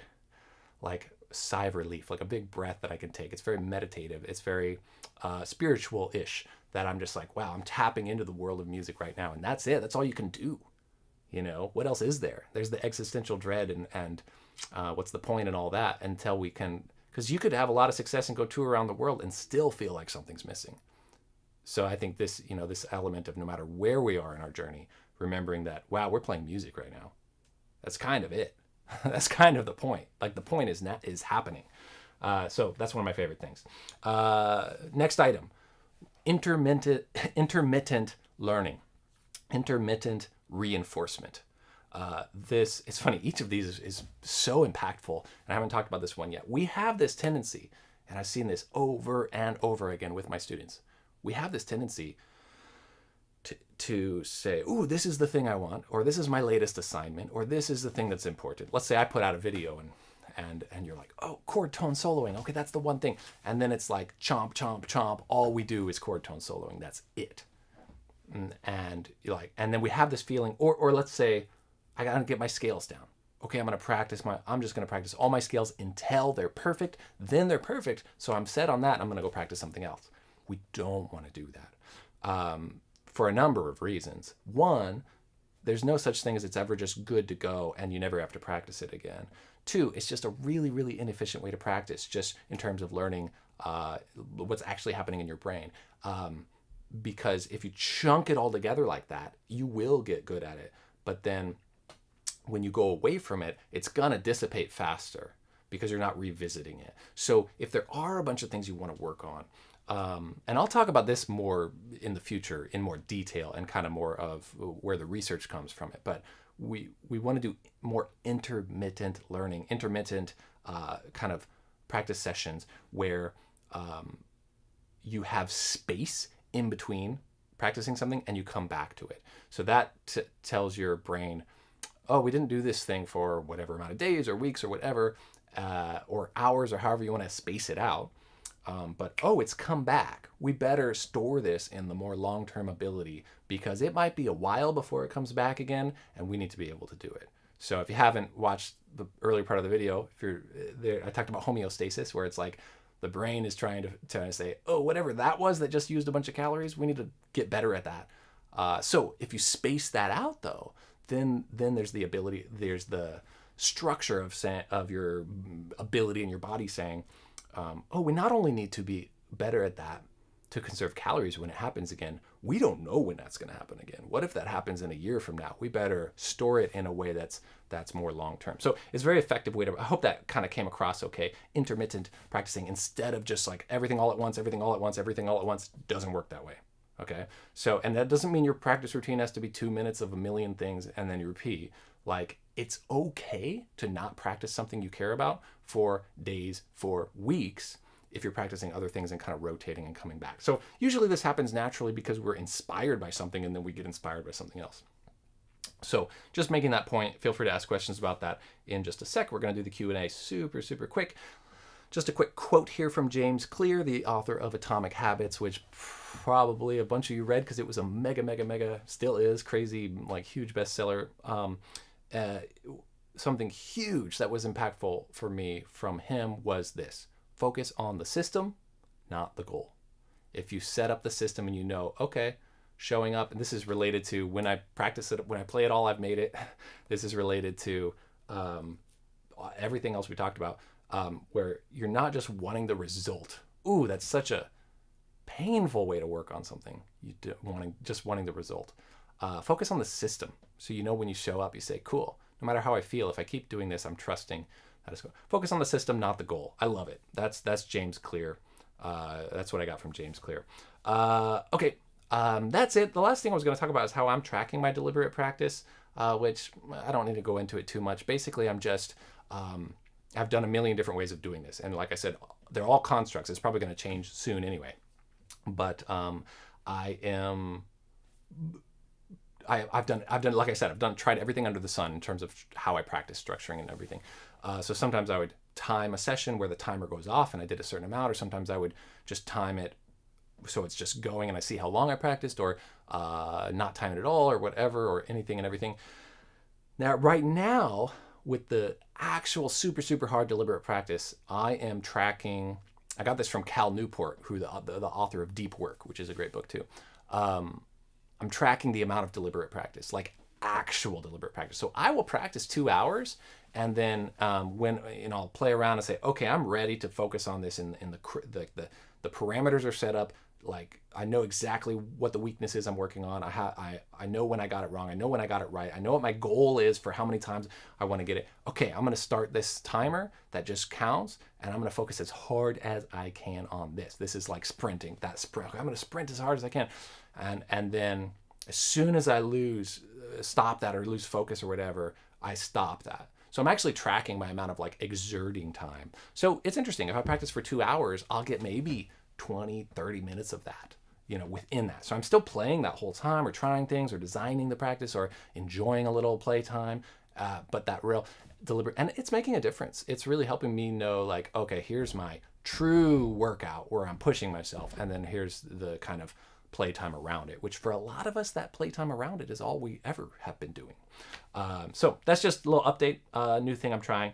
like sigh of relief like a big breath that i can take. It's very meditative. It's very uh, spiritual-ish that i'm just like wow i'm tapping into the world of music right now and that's it. That's all you can do you know? What else is there? There's the existential dread and and uh, what's the point and all that until we can because you could have a lot of success and go tour around the world and still feel like something's missing. So i think this you know this element of no matter where we are in our journey remembering that wow we're playing music right now. That's kind of it. (laughs) That's kind of the point. Like the point is not is happening. Uh, so that's one of my favorite things. Uh, next item intermittent (laughs) intermittent learning intermittent reinforcement uh, this it's funny each of these is, is so impactful and i haven't talked about this one yet. We have this tendency and i've seen this over and over again with my students. We have this tendency to, to say ooh this is the thing i want or this is my latest assignment or this is the thing that's important. Let's say i put out a video and and and you're like oh chord tone soloing okay that's the one thing and then it's like chomp chomp chomp all we do is chord tone soloing that's it. And, and you're like and then we have this feeling or or let's say i gotta get my scales down. Okay i'm gonna practice my i'm just gonna practice all my scales until they're perfect then they're perfect so i'm set on that i'm gonna go practice something else. We don't want to do that um, for a number of reasons. One there's no such thing as it's ever just good to go and you never have to practice it again. Two it's just a really really inefficient way to practice just in terms of learning uh, what's actually happening in your brain um, because if you chunk it all together like that you will get good at it but then when you go away from it it's gonna dissipate faster because you're not revisiting it so if there are a bunch of things you want to work on um, and I'll talk about this more in the future in more detail and kind of more of where the research comes from it. But we we want to do more intermittent learning, intermittent uh, kind of practice sessions where um, you have space in between practicing something and you come back to it. So that tells your brain, oh, we didn't do this thing for whatever amount of days or weeks or whatever, uh, or hours or however you want to space it out. Um, but oh, it's come back. We better store this in the more long term ability because it might be a while before it comes back again, and we need to be able to do it. So if you haven't watched the earlier part of the video, if you're there, I talked about homeostasis, where it's like the brain is trying to trying to say, oh, whatever that was that just used a bunch of calories, we need to get better at that. Uh, so if you space that out though, then then there's the ability, there's the structure of of your ability in your body saying um, oh, we not only need to be better at that to conserve calories when it happens again, we don't know when that's going to happen again. What if that happens in a year from now? We better store it in a way that's that's more long term. So it's a very effective way to. I hope that kind of came across okay. Intermittent practicing instead of just like everything all at once, everything all at once, everything all at once doesn't work that way. Okay. So and that doesn't mean your practice routine has to be two minutes of a million things and then you repeat. Like it's okay to not practice something you care about for days, for weeks, if you're practicing other things and kind of rotating and coming back. So usually this happens naturally because we're inspired by something and then we get inspired by something else. So just making that point, feel free to ask questions about that in just a sec. We're going to do the Q&A super, super quick. Just a quick quote here from James Clear, the author of Atomic Habits, which probably a bunch of you read because it was a mega, mega, mega, still is crazy, like huge bestseller. Um, uh, something huge that was impactful for me from him was this focus on the system, not the goal. If you set up the system and you know, okay, showing up, and this is related to when I practice it, when I play it all, I've made it. (laughs) this is related to um, everything else we talked about, um, where you're not just wanting the result. Ooh, that's such a painful way to work on something. You do, wanting just wanting the result. Uh, focus on the system. So you know when you show up, you say, cool, no matter how I feel, if I keep doing this, I'm trusting that is. Focus on the system, not the goal. I love it. That's that's James Clear. Uh, that's what I got from James Clear. Uh, okay, um, that's it. The last thing I was going to talk about is how I'm tracking my deliberate practice. uh, which I don't need to go into it too much. Basically, I'm just um, I've done a million different ways of doing this, and like I said, they're all constructs. It's probably going to change soon anyway. But um, I am. I, have done, I've done, like I said, I've done, tried everything under the sun in terms of how I practice structuring and everything. Uh, so sometimes I would time a session where the timer goes off and I did a certain amount, or sometimes I would just time it so it's just going and I see how long I practiced, or uh, not time it at all, or whatever, or anything and everything. Now, right now, with the actual super, super hard deliberate practice, I am tracking. I got this from Cal Newport, who the, the, the author of Deep Work, which is a great book too. Um, I'm tracking the amount of deliberate practice, like actual deliberate practice. So I will practice two hours, and then um, when you know I'll play around and say, okay, I'm ready to focus on this, in in the the the, the parameters are set up like I know exactly what the weakness is I'm working on. I ha- I I know when I got it wrong. I know when I got it right. I know what my goal is for how many times I want to get it. Okay, I'm going to start this timer that just counts and I'm going to focus as hard as I can on this. This is like sprinting. That sprint. I'm going to sprint as hard as I can. And and then as soon as I lose uh, stop that or lose focus or whatever, I stop that. So I'm actually tracking my amount of like exerting time. So it's interesting. If I practice for 2 hours, I'll get maybe 20, 30 minutes of that, you know, within that. So I'm still playing that whole time or trying things or designing the practice or enjoying a little playtime. Uh, but that real deliberate, and it's making a difference. It's really helping me know, like, okay, here's my true workout where I'm pushing myself. And then here's the kind of playtime around it, which for a lot of us, that playtime around it is all we ever have been doing. Um, so that's just a little update, uh, new thing I'm trying.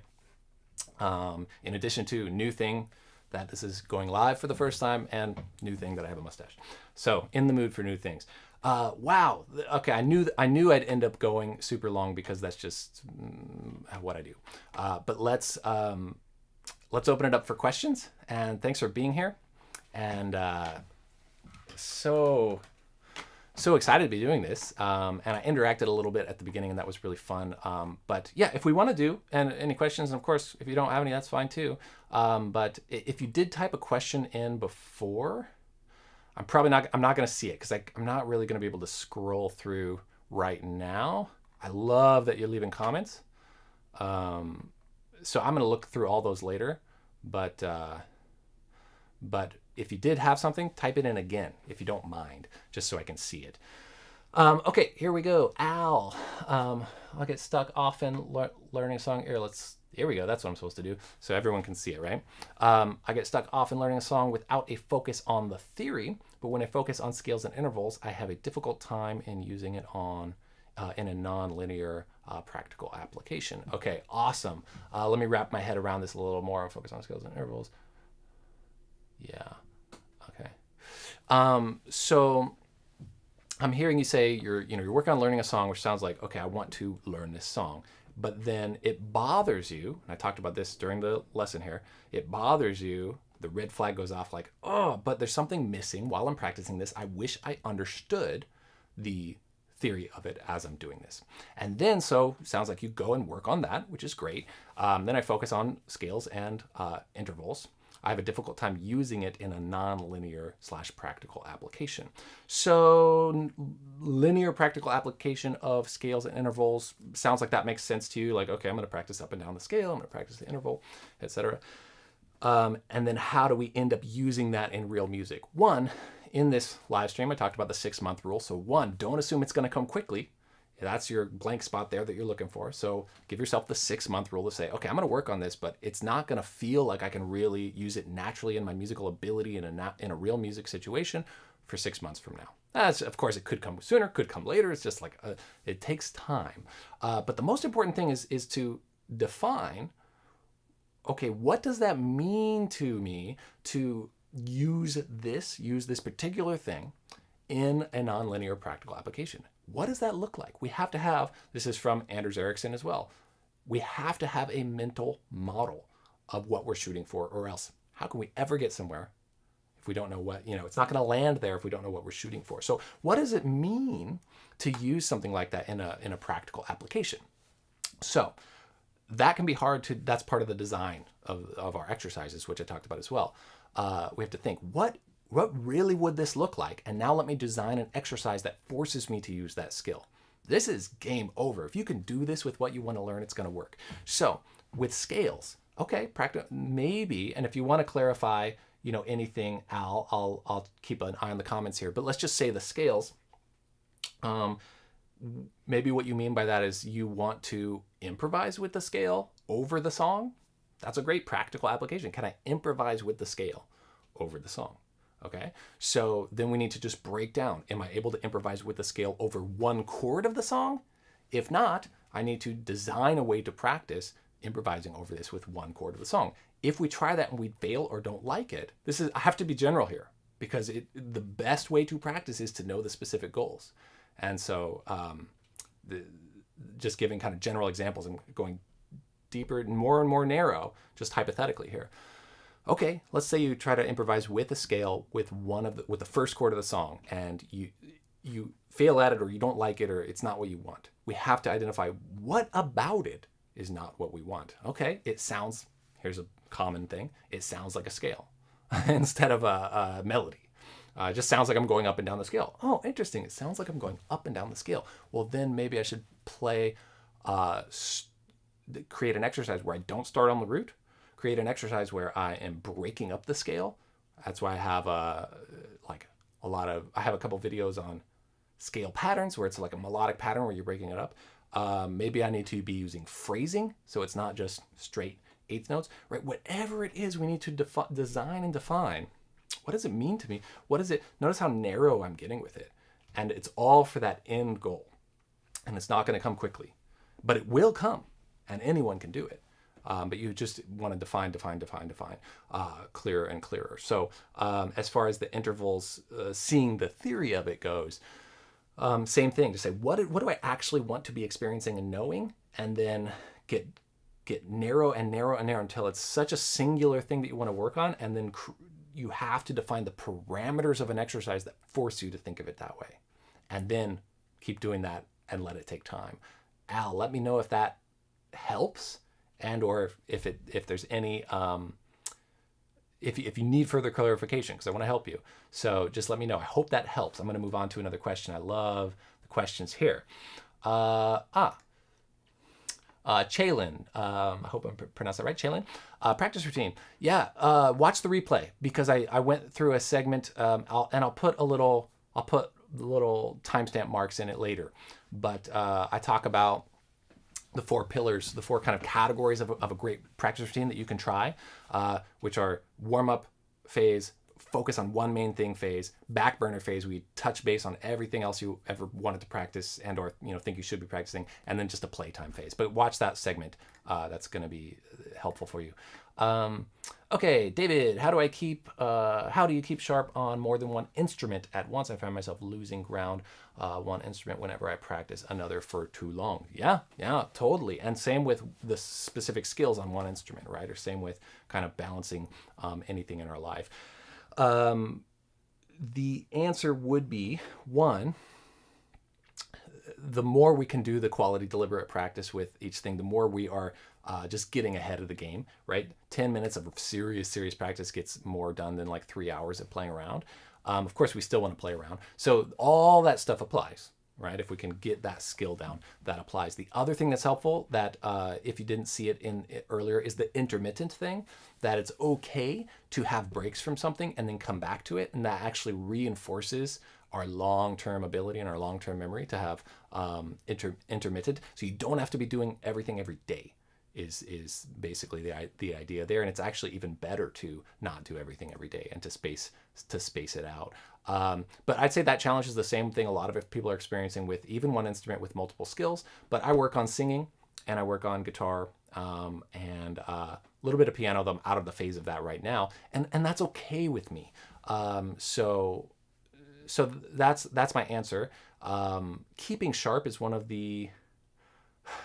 Um, in addition to new thing that this is going live for the first time and new thing that I have a mustache. So in the mood for new things. Uh, wow. Okay, I knew I knew I'd end up going super long because that's just mm, what I do. Uh, but let's um, let's open it up for questions. And thanks for being here. And uh, so so excited to be doing this. Um, and I interacted a little bit at the beginning, and that was really fun. Um, but yeah, if we want to do, and any questions, and of course, if you don't have any, that's fine too. Um, but if you did type a question in before, I'm probably not, I'm not going to see it because I'm not really going to be able to scroll through right now. I love that you're leaving comments. Um, so I'm going to look through all those later. But, uh, but if you did have something, type it in again if you don't mind, just so I can see it. Um, okay, here we go. Al, um, I'll get stuck often le learning a song. Here, let's. Here we go. That's what I'm supposed to do, so everyone can see it, right? Um, I get stuck often learning a song without a focus on the theory, but when I focus on scales and intervals, I have a difficult time in using it on uh, in a non-linear uh, practical application. Okay, awesome. Uh, let me wrap my head around this a little more and focus on scales and intervals. Yeah. Okay. Um, so I'm hearing you say you're, you know, you're working on learning a song, which sounds like, okay, I want to learn this song. But then it bothers you, and I talked about this during the lesson here, it bothers you, the red flag goes off like, oh, but there's something missing while I'm practicing this. I wish I understood the theory of it as I'm doing this. And then, so sounds like you go and work on that, which is great. Um, then I focus on scales and uh, intervals. I have a difficult time using it in a non-linear slash practical application. So linear practical application of scales and intervals sounds like that makes sense to you. Like, okay, I'm going to practice up and down the scale. I'm going to practice the interval, etc. Um, and then how do we end up using that in real music? One, in this live stream, I talked about the six month rule. So one, don't assume it's going to come quickly that's your blank spot there that you're looking for. So give yourself the six month rule to say, okay, I'm going to work on this, but it's not going to feel like I can really use it naturally in my musical ability in a, in a real music situation for six months from now. As of course, it could come sooner, could come later. It's just like a, uh, it takes time. Uh, but the most important thing is is to define. Okay, what does that mean to me to use this, use this particular thing in a nonlinear practical application? What does that look like? We have to have, this is from Anders Ericsson as well, we have to have a mental model of what we're shooting for, or else how can we ever get somewhere if we don't know what, you know, it's not going to land there if we don't know what we're shooting for. So what does it mean to use something like that in a, in a practical application? So that can be hard to, that's part of the design of, of our exercises, which I talked about as well. Uh, we have to think, what what really would this look like? And now let me design an exercise that forces me to use that skill. this is game over. If you can do this with what you want to learn, it's going to work. So with scales, okay, practice maybe, and if you want to clarify, you know, anything, Al, I'll I'll keep an eye on the comments here. But let's just say the scales. Um, maybe what you mean by that is you want to improvise with the scale over the song. That's a great practical application. Can I improvise with the scale over the song? Okay, so then we need to just break down. Am I able to improvise with the scale over one chord of the song? If not, I need to design a way to practice improvising over this with one chord of the song. If we try that and we fail or don't like it, this is I have to be general here because it, the best way to practice is to know the specific goals. And so, um, the, just giving kind of general examples and going deeper and more and more narrow, just hypothetically here okay, let's say you try to improvise with a scale with one of the, with the first chord of the song and you you fail at it or you don't like it or it's not what you want. We have to identify what about it is not what we want. Okay, it sounds here's a common thing. It sounds like a scale (laughs) instead of a, a melody. Uh, it just sounds like I'm going up and down the scale. Oh, interesting. It sounds like I'm going up and down the scale. Well, then maybe I should play, uh, create an exercise where I don't start on the root, create an exercise where I am breaking up the scale. That's why I have a like a lot of I have a couple videos on scale patterns where it's like a melodic pattern where you're breaking it up. Um, maybe I need to be using phrasing so it's not just straight eighth notes, right? Whatever it is, we need to design and define. What does it mean to me? What is it? Notice how narrow I'm getting with it, and it's all for that end goal, and it's not going to come quickly, but it will come, and anyone can do it. Um, but you just want to define, define, define, define, uh, clearer and clearer. So um, as far as the intervals, uh, seeing the theory of it goes, um, same thing. To say what what do I actually want to be experiencing and knowing, and then get get narrow and narrow and narrow until it's such a singular thing that you want to work on, and then you have to define the parameters of an exercise that force you to think of it that way, and then keep doing that and let it take time. Al, let me know if that helps and or if, it if there's any um, if you, if you need further clarification because I want to help you. So just let me know. I hope that helps. I'm going to move on to another question. I love the questions here. Uh, ah, uh, Chalin, um, I hope I'm pronouncing that right. Chalin, uh, practice routine. Yeah, uh, watch the replay because I, I went through a segment um, I'll, and I'll put a little I'll put little timestamp marks in it later. But uh, I talk about the four pillars, the four kind of categories of a, of a great practice routine that you can try, uh, which are warm up phase, focus on one main thing phase, back burner phase, we touch base on everything else you ever wanted to practice and or you know think you should be practicing, and then just a playtime phase. But watch that segment. Uh, that's going to be helpful for you. Um, okay, David, how do I keep, uh, how do you keep sharp on more than one instrument at once? I find myself losing ground uh, one instrument whenever I practice another for too long. Yeah, yeah, totally. And same with the specific skills on one instrument, right? Or same with kind of balancing um, anything in our life. Um, the answer would be one, the more we can do the quality deliberate practice with each thing, the more we are uh, just getting ahead of the game, right? 10 minutes of serious, serious practice gets more done than like three hours of playing around. Um, of course, we still want to play around. So all that stuff applies, right? If we can get that skill down, that applies. The other thing that's helpful that uh, if you didn't see it in it earlier is the intermittent thing, that it's okay to have breaks from something and then come back to it. And that actually reinforces our long-term ability and our long-term memory to have um, inter intermittent. So you don't have to be doing everything every day is is basically the the idea there, and it's actually even better to not do everything every day and to space to space it out. Um, but I'd say that challenge is the same thing a lot of people are experiencing with even one instrument with multiple skills. But I work on singing and I work on guitar um, and uh, a little bit of piano. Though I'm out of the phase of that right now, and and that's okay with me. Um, so so that's that's my answer. Um, keeping sharp is one of the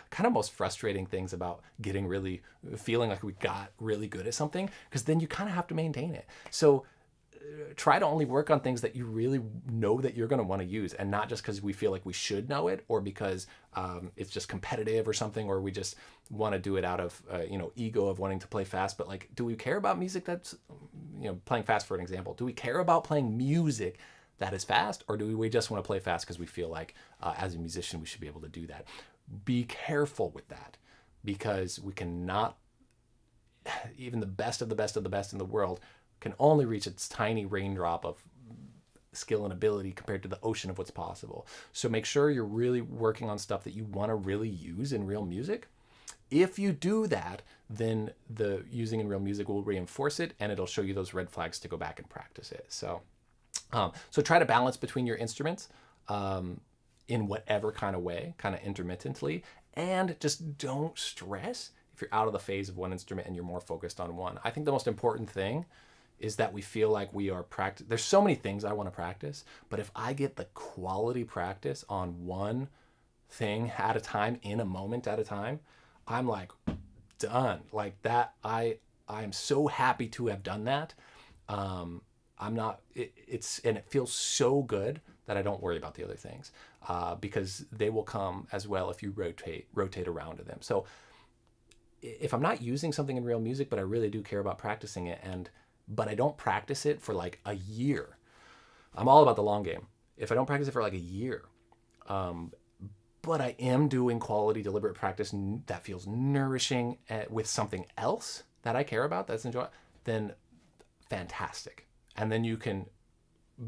kind of most frustrating things about getting really feeling like we got really good at something because then you kind of have to maintain it. So uh, try to only work on things that you really know that you're going to want to use and not just because we feel like we should know it or because um, it's just competitive or something or we just want to do it out of uh, you know ego of wanting to play fast but like do we care about music that's you know playing fast for an example do we care about playing music that is fast, or do we just want to play fast because we feel like uh, as a musician we should be able to do that? Be careful with that because we cannot, even the best of the best of the best in the world can only reach its tiny raindrop of skill and ability compared to the ocean of what's possible. So make sure you're really working on stuff that you want to really use in real music. If you do that, then the using in real music will reinforce it and it'll show you those red flags to go back and practice it. So, um, so try to balance between your instruments um, in whatever kind of way, kind of intermittently, and just don't stress if you're out of the phase of one instrument and you're more focused on one. I think the most important thing is that we feel like we are practice. There's so many things I want to practice, but if I get the quality practice on one thing (laughs) at a time in a moment at a time, I'm like done. Like that, I I am so happy to have done that. Um, I'm not. It, it's and it feels so good that I don't worry about the other things uh, because they will come as well if you rotate rotate around to them. So if I'm not using something in real music, but I really do care about practicing it and but I don't practice it for like a year. I'm all about the long game. If I don't practice it for like a year, um, but I am doing quality, deliberate practice that feels nourishing eh, with something else that I care about, that's enjoy, then fantastic. And then you can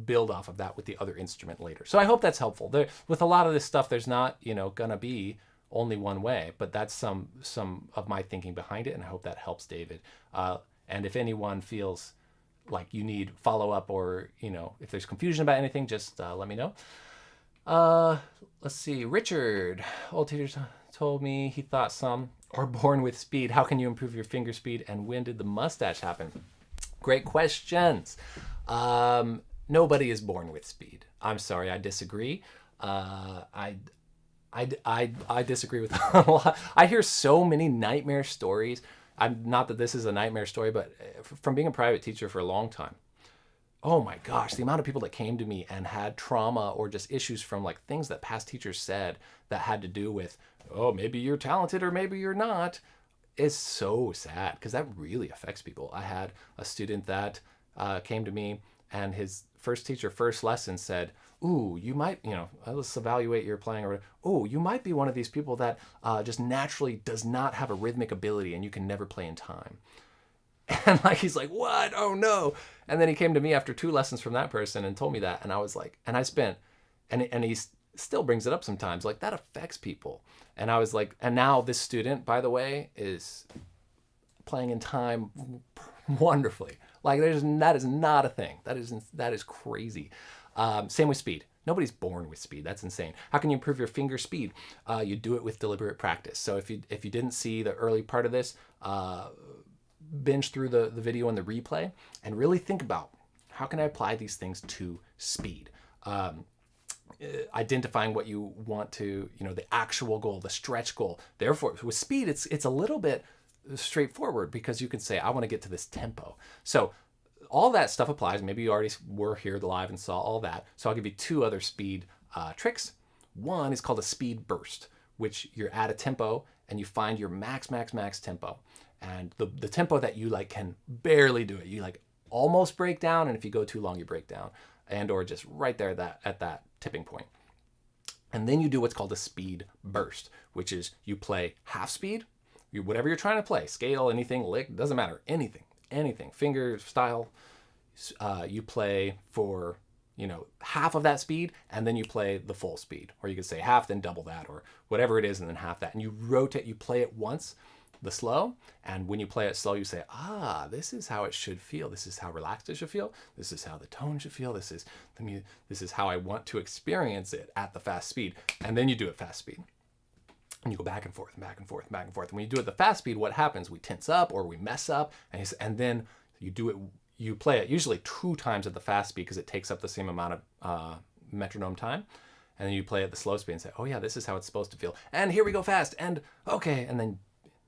build off of that with the other instrument later. So I hope that's helpful. There, with a lot of this stuff, there's not, you know, gonna be only one way, but that's some some of my thinking behind it, and I hope that helps David. Uh, and if anyone feels like you need follow up or, you know, if there's confusion about anything, just uh, let me know. Uh, let's see. Richard, old teacher told me he thought some are born with speed. How can you improve your finger speed? And when did the mustache happen? Great questions. Um, nobody is born with speed. I'm sorry, I disagree. Uh, I, I, I, I disagree with (laughs) a lot. I hear so many nightmare stories I'm not that this is a nightmare story, but uh, from being a private teacher for a long time, oh my gosh, the amount of people that came to me and had trauma or just issues from like things that past teachers said that had to do with, oh, maybe you're talented or maybe you're not, is so sad because that really affects people. I had a student that uh, came to me and his first teacher, first lesson said, ooh, you might, you know, uh, let's evaluate your playing or, oh, you might be one of these people that uh, just naturally does not have a rhythmic ability and you can never play in time. (laughs) And like, he's like, what? Oh no. And then he came to me after two lessons from that person and told me that. And I was like, and I spent, and, and he still brings it up sometimes, like that affects people. And I was like, and now this student, by the way, is playing in time wonderfully. Like there's, that is not a thing. That is, that is crazy. Um, same with speed. Nobody's born with speed. That's insane. How can you improve your finger speed? Uh, you do it with deliberate practice. So if you if you didn't see the early part of this, uh, binge through the, the video and the replay and really think about how can I apply these things to speed. Um, uh, identifying what you want to, you know, the actual goal, the stretch goal. Therefore, with speed, it's it's a little bit straightforward because you can say, I want to get to this tempo. So all that stuff applies. Maybe you already were here live and saw all that. So I'll give you two other speed uh, tricks. One is called a speed burst, which you're at a tempo and you find your max, max, max tempo. And the, the tempo that you like can barely do it. You like almost break down. And if you go too long, you break down and or just right there that at that tipping point. And then you do what's called a speed burst, which is you play half speed, you, whatever you're trying to play, scale, anything, lick, doesn't matter, anything anything, finger style. Uh, you play for you know half of that speed and then you play the full speed. Or you could say half then double that or whatever it is and then half that. And you rotate you play it once the slow and when you play it slow you say ah this is how it should feel. This is how relaxed it should feel. This is how the tone should feel. This is the mu- this is how i want to experience it at the fast speed. And then you do it fast speed and you go back and forth and back and forth and back and forth. And when you do it at the fast speed, what happens? We tense up or we mess up, and, and then you do it. You play it usually two times at the fast speed because it takes up the same amount of uh, metronome time, and then you play it at the slow speed and say, "Oh yeah, this is how it's supposed to feel." And here we go fast, and okay, and then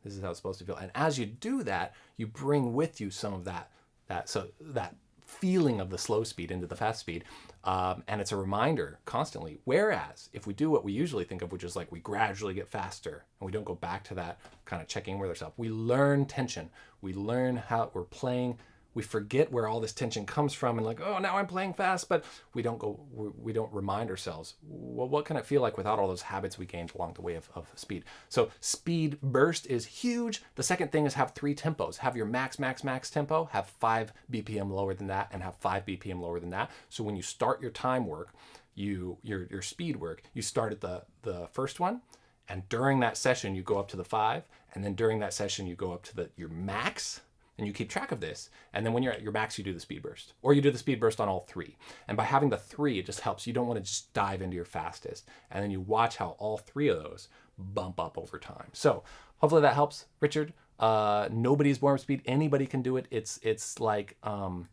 this is how it's supposed to feel. And as you do that, you bring with you some of that that so that feeling of the slow speed into the fast speed. Um, and it's a reminder constantly. Whereas if we do what we usually think of, which is like we gradually get faster and we don't go back to that kind of checking with ourselves, we learn tension. We learn how we're playing. We forget where all this tension comes from and like, oh, now I'm playing fast, but we don't go, we, we don't remind ourselves, well, what can it feel like without all those habits we gained along the way of, of speed? So speed burst is huge. The second thing is have three tempos. Have your max, max, max tempo, have five BPM lower than that, and have five BPM lower than that. So when you start your time work, you your your speed work, you start at the the first one, and during that session you go up to the five, and then during that session you go up to the your max, and you keep track of this. And then when you're at your max, you do the speed burst, or you do the speed burst on all three. And by having the three, it just helps. You don't want to just dive into your fastest, and then you watch how all three of those bump up over time. So hopefully that helps, Richard. Uh, nobody's born with speed. Anybody can do it. It's it's like um,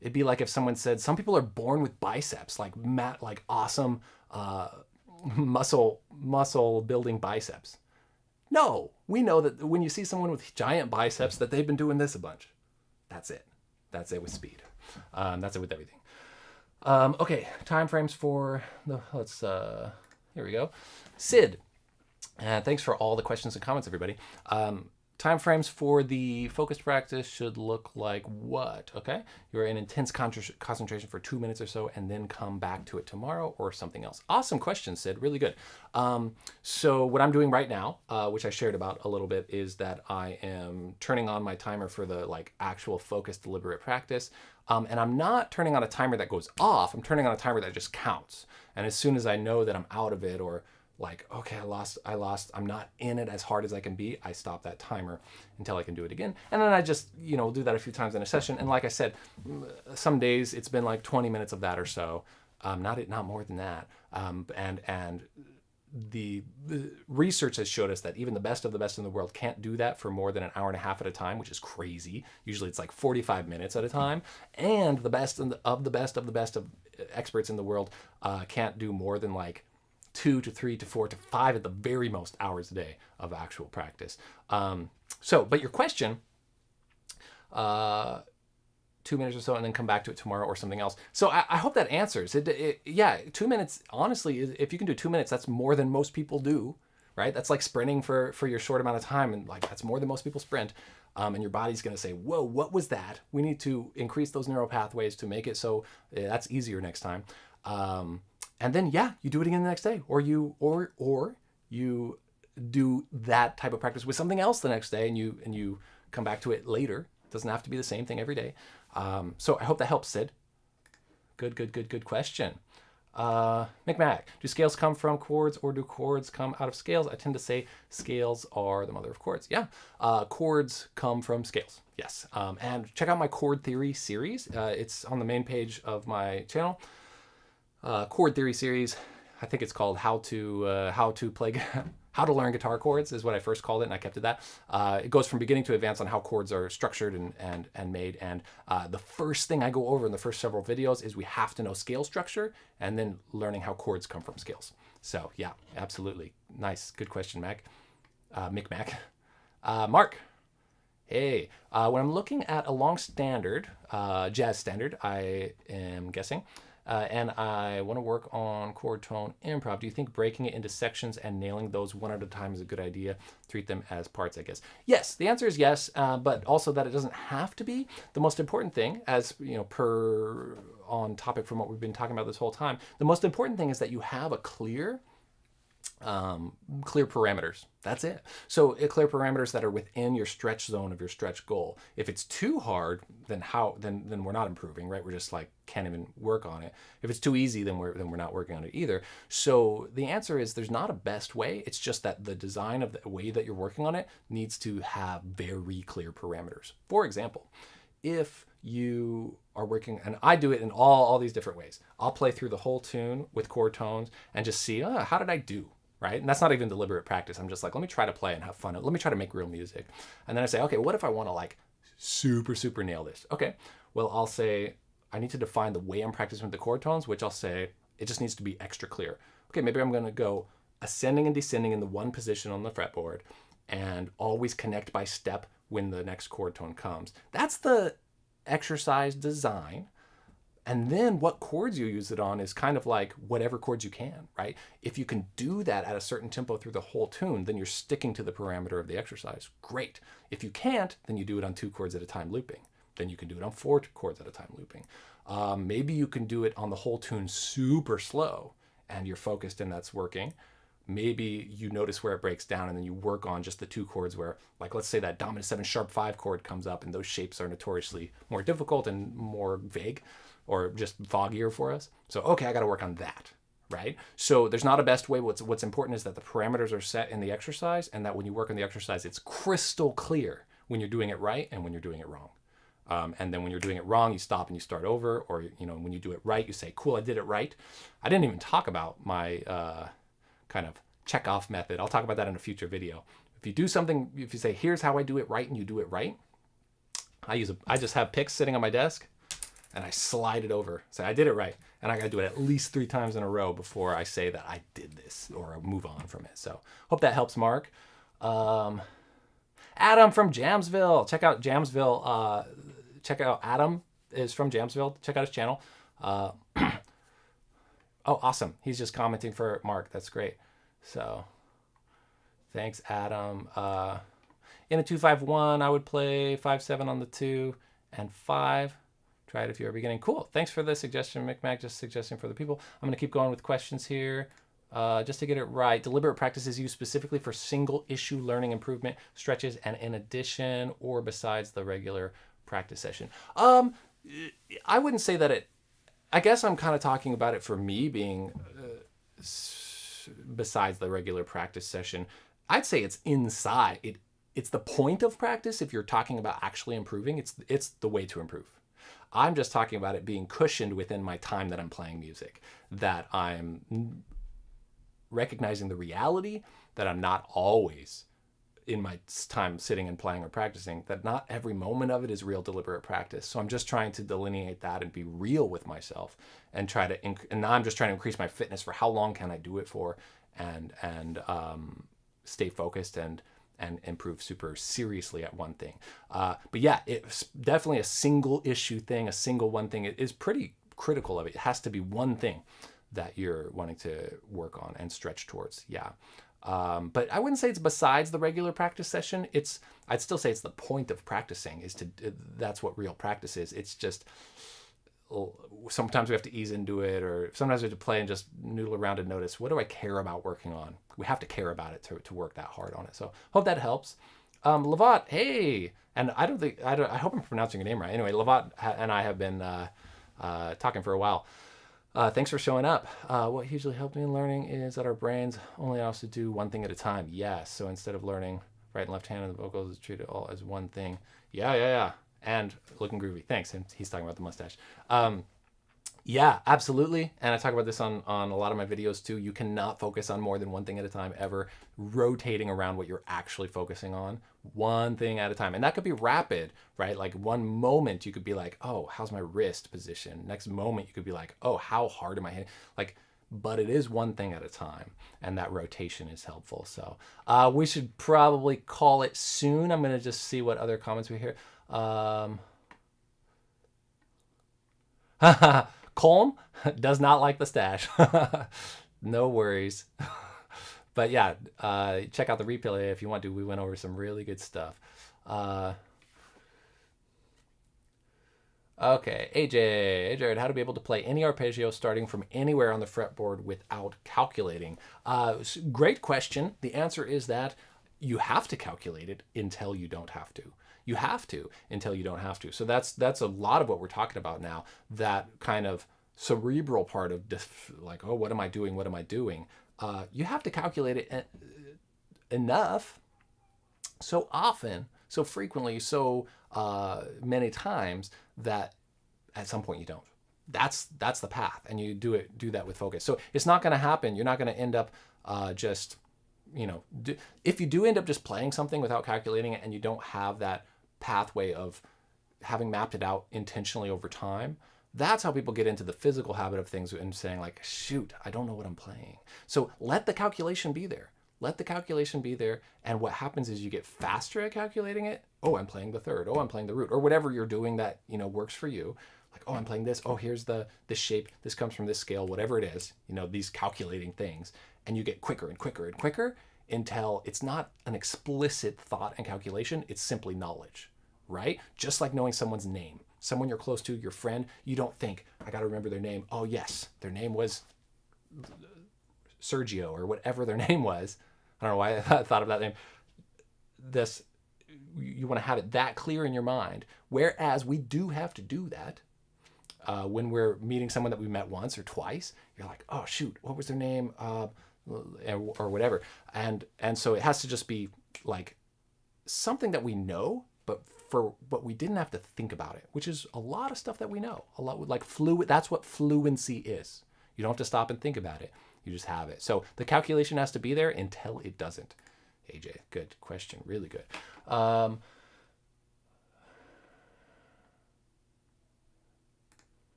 It'd be like if someone said some people are born with biceps, like mat, like awesome uh, (laughs) muscle muscle building biceps. No, we know that when you see someone with giant biceps, that they've been doing this a bunch. That's it. That's it with speed. Um, that's it with everything. Um, okay, time frames for the let's uh, here we go. Sid, uh, thanks for all the questions and comments, everybody. Um, Time frames for the focused practice should look like what? Okay, you're in intense concentration for two minutes or so and then come back to it tomorrow or something else. Awesome question, Sid, really good. Um, so what I'm doing right now, uh, which I shared about a little bit, is that I am turning on my timer for the like actual focused deliberate practice. Um, and I'm not turning on a timer that goes off, I'm turning on a timer that just counts. And as soon as I know that I'm out of it or like, okay, I lost, I lost, I'm not in it as hard as I can be, I stop that timer until I can do it again. And then I just, you know, do that a few times in a session. And like I said, some days it's been like 20 minutes of that or so, um, not, it not more than that. Um, and, and the, the, research has showed us that even the best of the best in the world can't do that for more than an hour and a half at a time, which is crazy. Usually it's like 45 minutes at a time. And the best the, of the best of the best of experts in the world uh, can't do more than like two to three to four to five at the very most hours a day of actual practice. Um, so, but your question, uh, two minutes or so, and then come back to it tomorrow or something else. So I, I hope that answers it, it, Yeah, two minutes. Honestly, if you can do two minutes, that's more than most people do, right? That's like sprinting for for your short amount of time, and like that's more than most people sprint. Um, and your body's going to say, "Whoa, what was that?" We need to increase those neural pathways to make it so uh, that's easier next time. Um, and then yeah, you do it again the next day, or you or or you do that type of practice with something else the next day, and you and you come back to it later. It doesn't have to be the same thing every day. Um, so I hope that helps, Sid. Good, good, good, good question. Uh, McMac, do scales come from chords or do chords come out of scales? I tend to say scales are the mother of chords. Yeah, uh, chords come from scales. Yes, um, and check out my chord theory series. Uh, it's on the main page of my channel uh, chord theory series. I think it's called how to uh, how to play (laughs) how to learn guitar chords is what I first called it, and I kept it that. Uh, it goes from beginning to advance on how chords are structured and and and made. And uh, the first thing I go over in the first several videos is we have to know scale structure, and then learning how chords come from scales. So yeah, absolutely, nice, good question, Mac, uh, Mick Mac, uh, Mark. Hey, uh, when I'm looking at a long standard, uh, jazz standard, I am guessing uh, and I want to work on chord tone improv. Do you think breaking it into sections and nailing those one at a time is a good idea? Treat them as parts, I guess. Yes, the answer is yes, uh, but also that it doesn't have to be. The most important thing, as you know, per on topic from what we've been talking about this whole time, the most important thing is that you have a clear um, clear parameters. That's it. So uh, clear parameters that are within your stretch zone of your stretch goal. If it's too hard, then how? Then then we're not improving, right? We're just like can't even work on it. If it's too easy, then we're then we're not working on it either. So the answer is there's not a best way. It's just that the design of the way that you're working on it needs to have very clear parameters. For example, if you are working, and I do it in all, all these different ways. I'll play through the whole tune with chord tones and just see, oh, how did I do? Right? And that's not even deliberate practice. I'm just like, let me try to play and have fun. Let me try to make real music. And then I say, okay, what if I want to like super, super nail this? Okay, well, I'll say, I need to define the way I'm practicing with the chord tones, which I'll say, it just needs to be extra clear. Okay, maybe I'm going to go ascending and descending in the one position on the fretboard and always connect by step when the next chord tone comes. That's the exercise design and then what chords you use it on is kind of like whatever chords you can, right? If you can do that at a certain tempo through the whole tune, then you're sticking to the parameter of the exercise. Great. If you can't, then you do it on two chords at a time looping. then you can do it on four chords at a time looping. Um, maybe you can do it on the whole tune super slow and you're focused and that's working. Maybe you notice where it breaks down and then you work on just the two chords where, like, let's say that dominant seven sharp five chord comes up and those shapes are notoriously more difficult and more vague or just foggier for us. So, okay, I got to work on that right? So there's not a best way. What's what's important is that the parameters are set in the exercise, and that when you work on the exercise, it's crystal clear when you're doing it right and when you're doing it wrong. Um, and then when you're doing it wrong, you stop and you start over, or you know when you do it right, you say, "Cool, I did it right." I didn't even talk about my uh, kind of check off method. I'll talk about that in a future video. If you do something, if you say, "Here's how I do it right," and you do it right, I use a, I just have picks sitting on my desk, and I slide it over. Say, "I did it right," and I got to do it at least three times in a row before I say that I did this or move on from it. So hope that helps, Mark. Um, Adam from Jamsville. Check out Jamsville. Uh, check out Adam is from Jamsville. Check out his channel. Uh, (clears throat) oh, awesome. He's just commenting for Mark. That's great. So thanks, Adam. Uh, in a 251, I would play 5-7 on the 2 and 5. Try it if you're beginning. Cool. Thanks for the suggestion, McMac. Just suggesting for the people. I'm going to keep going with questions here. Uh, just to get it right, deliberate practice is used specifically for single issue learning improvement stretches and in addition or besides the regular practice session. Um, I wouldn't say that it, I guess I'm kind of talking about it for me being uh, besides the regular practice session. I'd say it's inside. It, it's the point of practice. If you're talking about actually improving, it's, it's the way to improve. I'm just talking about it being cushioned within my time that I'm playing music, that I'm recognizing the reality that I'm not always in my time sitting and playing or practicing, that not every moment of it is real deliberate practice. So I'm just trying to delineate that and be real with myself and try to, and now I'm just trying to increase my fitness for how long can I do it for and, and um, stay focused and, and improve super seriously at one thing. Uh, but yeah, it's definitely a single issue thing, a single one thing. It is pretty critical of it. It has to be one thing that you're wanting to work on and stretch towards. Yeah. Um, but I wouldn't say it's besides the regular practice session. It's I'd still say it's the point of practicing is to that's what real practice is. It's just sometimes we have to ease into it or sometimes we have to play and just noodle around and notice what do I care about working on. We have to care about it to, to work that hard on it. So hope that helps. Um, Lavat, hey, and I don't think I, don't, I hope I'm pronouncing your name right. Anyway, Lavat and I have been uh, uh, talking for a while. Uh, thanks for showing up. Uh, what hugely helped me in learning is that our brains only allow us to do one thing at a time. Yes. So instead of learning right and left hand and the vocals, treat it all as one thing. Yeah, yeah, yeah. And looking groovy. Thanks. And he's talking about the mustache. Um, yeah, absolutely. And I talk about this on, on a lot of my videos too. You cannot focus on more than one thing at a time ever, rotating around what you're actually focusing on, one thing at a time. And that could be rapid, right? Like one moment you could be like, oh, how's my wrist position? Next moment you could be like, oh, how hard am I hitting? Like, but it is one thing at a time and that rotation is helpful. So uh, we should probably call it soon. I'm gonna just see what other comments we hear. Um, (laughs) Colm (laughs) does not like the stash. (laughs) no worries. but yeah, uh, check out the replay if you want to. We went over some really good stuff. Uh, okay, AJ, Jared, how to be able to play any arpeggio starting from anywhere on the fretboard without calculating? Uh, great question. The answer is that you have to calculate it until you don't have to you have to until you don't have to. So that's that's a lot of what we're talking about now. That kind of cerebral part of like, oh, what am I doing? What am I doing? Uh, you have to calculate it enough, so often, so frequently, so uh, many times that at some point you don't. That's that's the path, and you do it do that with focus. So it's not going to happen. You're not going to end up uh, just you know, do, if you do end up just playing something without calculating it and you don't have that pathway of having mapped it out intentionally over time, that's how people get into the physical habit of things and saying like, shoot, I don't know what I'm playing. So let the calculation be there. Let the calculation be there. And what happens is you get faster at calculating it. Oh, I'm playing the third. Oh, I'm playing the root or whatever you're doing that, you know, works for you. Like, oh, I'm playing this. Oh, here's the, this shape. This comes from this scale, whatever it is, you know, these calculating things. And you get quicker and quicker and quicker until it's not an explicit thought and calculation. It's simply knowledge right? Just like knowing someone's name. Someone you're close to, your friend, you don't think, I got to remember their name. Oh, yes, their name was Sergio or whatever their (laughs) name was. I don't know why I thought of that name. This, you want to have it that clear in your mind. Whereas we do have to do that uh, when we're meeting someone that we met once or twice. You're like, oh shoot, what was their name, uh, or whatever. And and so it has to just be like something that we know, but for but we didn't have to think about it, which is a lot of stuff that we know. A lot like fluid. That's what fluency is. You don't have to stop and think about it. You just have it. So the calculation has to be there until it doesn't. AJ, good question. Really good. Um,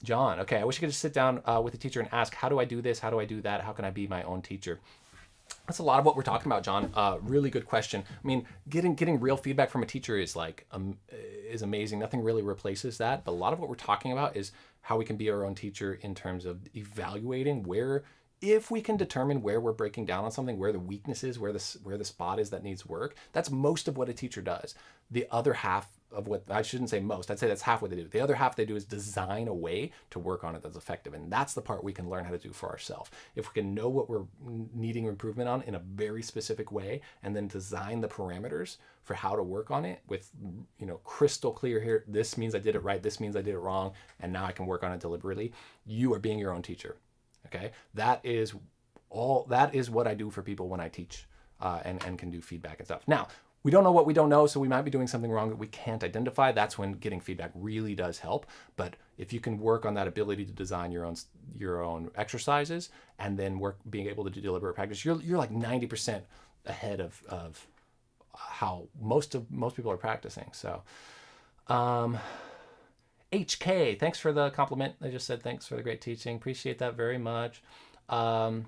John, okay, I wish I could just sit down uh, with a teacher and ask, how do I do this? How do I do that? How can I be my own teacher? That's a lot of what we're talking about, John. Uh, really good question. I mean, getting getting real feedback from a teacher is like um, is amazing. Nothing really replaces that. But a lot of what we're talking about is how we can be our own teacher in terms of evaluating where if we can determine where we're breaking down on something, where the weakness is, where the, where the spot is that needs work, that's most of what a teacher does. The other half of what, I shouldn't say most, I'd say that's half what they do. The other half they do is design a way to work on it that's effective. And that's the part we can learn how to do for ourselves. If we can know what we're needing improvement on in a very specific way and then design the parameters for how to work on it with, you know, crystal clear here, this means I did it right, this means I did it wrong, and now I can work on it deliberately, you are being your own teacher. Okay, that is all. That is what I do for people when I teach uh, and and can do feedback and stuff. Now we don't know what we don't know, so we might be doing something wrong that we can't identify. That's when getting feedback really does help. But if you can work on that ability to design your own your own exercises and then work being able to do deliberate practice, you're you're like ninety percent ahead of of how most of most people are practicing. So. Um, HK, thanks for the compliment. I just said thanks for the great teaching. Appreciate that very much. Um,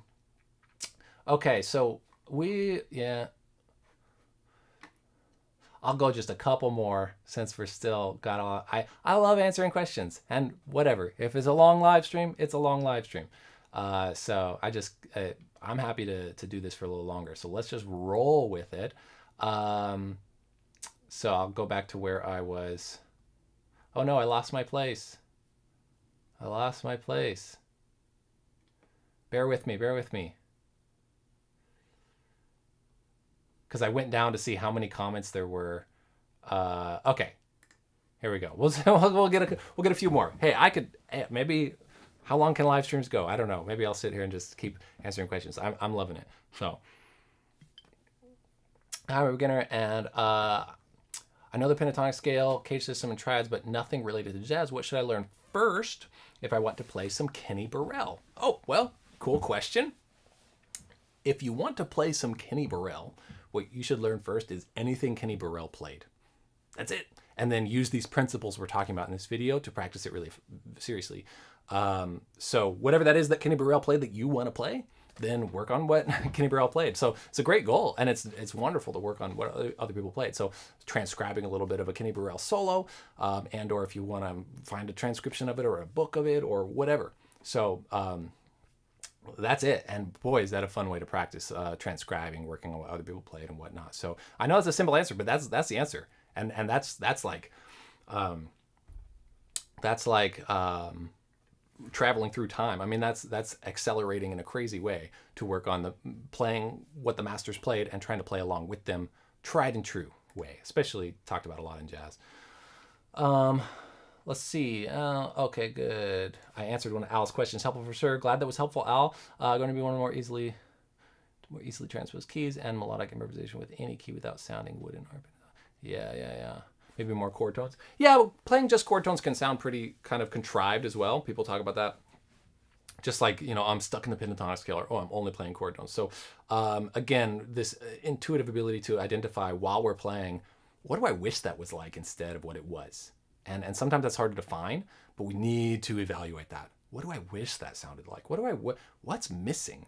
okay, so we, yeah. I'll go just a couple more since we're still got all, I, I love answering questions and whatever. If it's a long live stream, it's a long live stream. Uh, so I just, uh, I'm happy to, to do this for a little longer. So let's just roll with it. Um, so I'll go back to where I was. Oh no, I lost my place. I lost my place. Bear with me, bear with me. Because I went down to see how many comments there were. Uh, okay, here we go. (laughs) We'll, we'll get a we'll get a few more. Hey, I could eh, maybe. How long can live streams go? I don't know. Maybe I'll sit here and just keep answering questions. I'm I'm loving it. So, a beginner, and uh, I know the pentatonic scale, CAGED system, and triads, but nothing related to jazz. What should I learn first if I want to play some Kenny Burrell? Oh, well, cool question. If you want to play some Kenny Burrell, what you should learn first is anything Kenny Burrell played. That's it. And then use these principles we're talking about in this video to practice it really seriously. Um, so whatever that is that Kenny Burrell played that you want to play, then work on what (laughs) Kenny Burrell played. So it's a great goal, and it's it's wonderful to work on what other people played. So transcribing a little bit of a Kenny Burrell solo, um, and or if you want to find a transcription of it or a book of it or whatever. So um, that's it. And boy, is that a fun way to practice uh, transcribing, working on what other people played and whatnot. So I know it's a simple answer, but that's that's the answer, and and that's that's like, um, that's like. Um, traveling through time. I mean, that's that's accelerating in a crazy way to work on the playing what the masters played and trying to play along with them, tried and true way. Especially talked about a lot in jazz. Um, let's see. Uh, okay, good. I answered one of Al's questions. Helpful for sure. Glad that was helpful, Al. Uh, going to be one of more easily more easily transposed keys and melodic improvisation with any key without sounding wooden yeah, yeah, yeah maybe more chord tones. Yeah, playing just chord tones can sound pretty kind of contrived as well. People talk about that. Just like, you know, I'm stuck in the pentatonic scale or, oh, I'm only playing chord tones. So um, again, this intuitive ability to identify while we're playing, what do I wish that was like instead of what it was? And, and sometimes that's hard to define, but we need to evaluate that. What do I wish that sounded like? What do I, what, what's missing?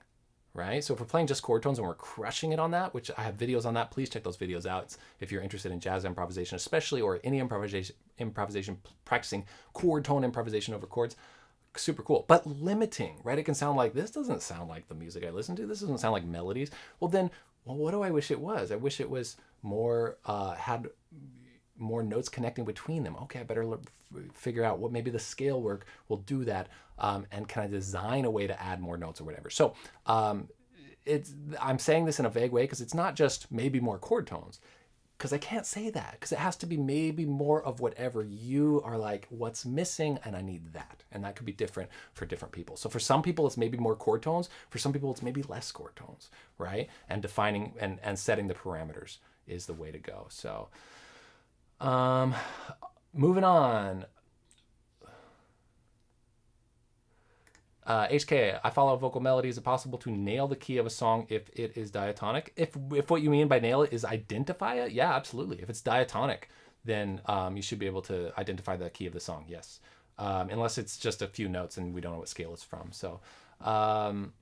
right? So if we're playing just chord tones and we're crushing it on that, which I have videos on that, please check those videos out if you're interested in jazz improvisation, especially or any improvisation, improvisation practicing chord tone improvisation over chords. Super cool, but limiting, right? It can sound like this doesn't sound like the music I listen to. This doesn't sound like melodies. Well, then, well, what do I wish it was? I wish it was more uh, had more notes connecting between them. Okay, I better figure out what maybe the scale work will do that, um, and can I design a way to add more notes or whatever. So um, it's I'm saying this in a vague way because it's not just maybe more chord tones because I can't say that because it has to be maybe more of whatever you are like, what's missing, and I need that. And that could be different for different people. So for some people, it's maybe more chord tones. For some people, it's maybe less chord tones, right? And defining and, and setting the parameters is the way to go. So um, moving on. Uh, HK, I follow vocal melody. Is it possible to nail the key of a song if it is diatonic? If if what you mean by nail it is identify it, yeah, absolutely. If it's diatonic, then um, you should be able to identify the key of the song. Yes, um, unless it's just a few notes and we don't know what scale it's from. So, um,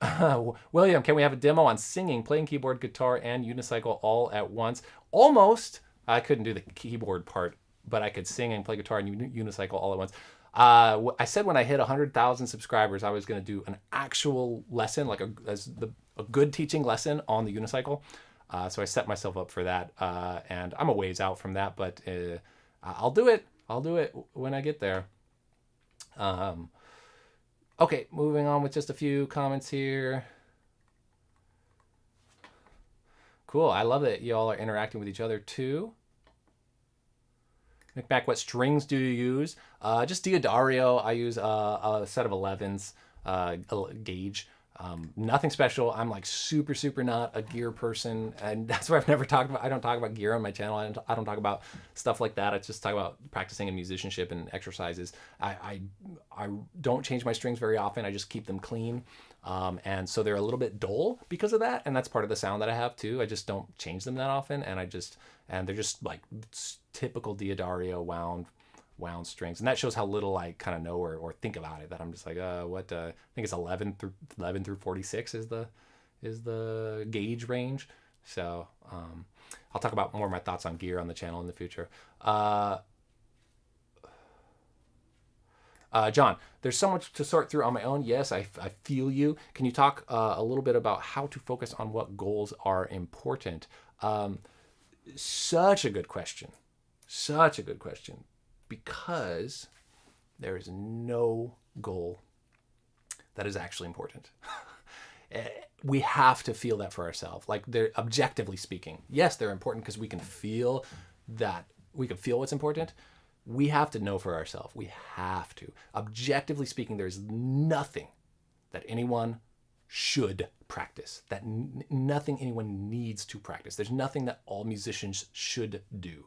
(laughs) William, can we have a demo on singing, playing keyboard, guitar, and unicycle all at once? Almost. I couldn't do the keyboard part, but I could sing and play guitar and unicycle all at once. Uh, I said when I hit 100,000 subscribers, I was going to do an actual lesson, like a, as the, a good teaching lesson on the unicycle. Uh, so I set myself up for that, uh, and I'm a ways out from that, but uh, I'll do it. I'll do it when I get there. Um, okay, moving on with just a few comments here. Cool. I love that y'all are interacting with each other too. Nick what strings do you use? Uh, just D'Addario. I use a set of 11s, uh, gauge. Um, nothing special. I'm like super, super not a gear person. And (laughs) that's why I've never talked about, I don't talk about gear on my channel. I don't, I don't talk about stuff like that. I just talk about practicing and musicianship and exercises. I, I, I don't change my strings very often. I just keep them clean. Um, and so they're a little bit dull because of that. And that's part of the sound that I have too. I just don't change them that often. And I just, and they're just like typical D'Addario wound wound strings. And that shows how little I kind of know or, or think about it that I'm just like, uh, what, uh, I think it's 11 through 11 through 46 is the, is the gauge range. So, um, I'll talk about more of my thoughts on gear on the channel in the future. Uh, uh, John, there's so much to sort through on my own. Yes, I, I feel you. Can you talk uh, a little bit about how to focus on what goals are important? Um, such a good question. Such a good question. Because there is no goal that is actually important. (laughs) Eh, we have to feel that for ourselves. Like they're objectively speaking. Yes, they're important because we can feel that we can feel what's important, we have to know for ourselves. We have to. Objectively speaking, there's nothing that anyone should practice, that nothing anyone needs to practice. There's nothing that all musicians should do.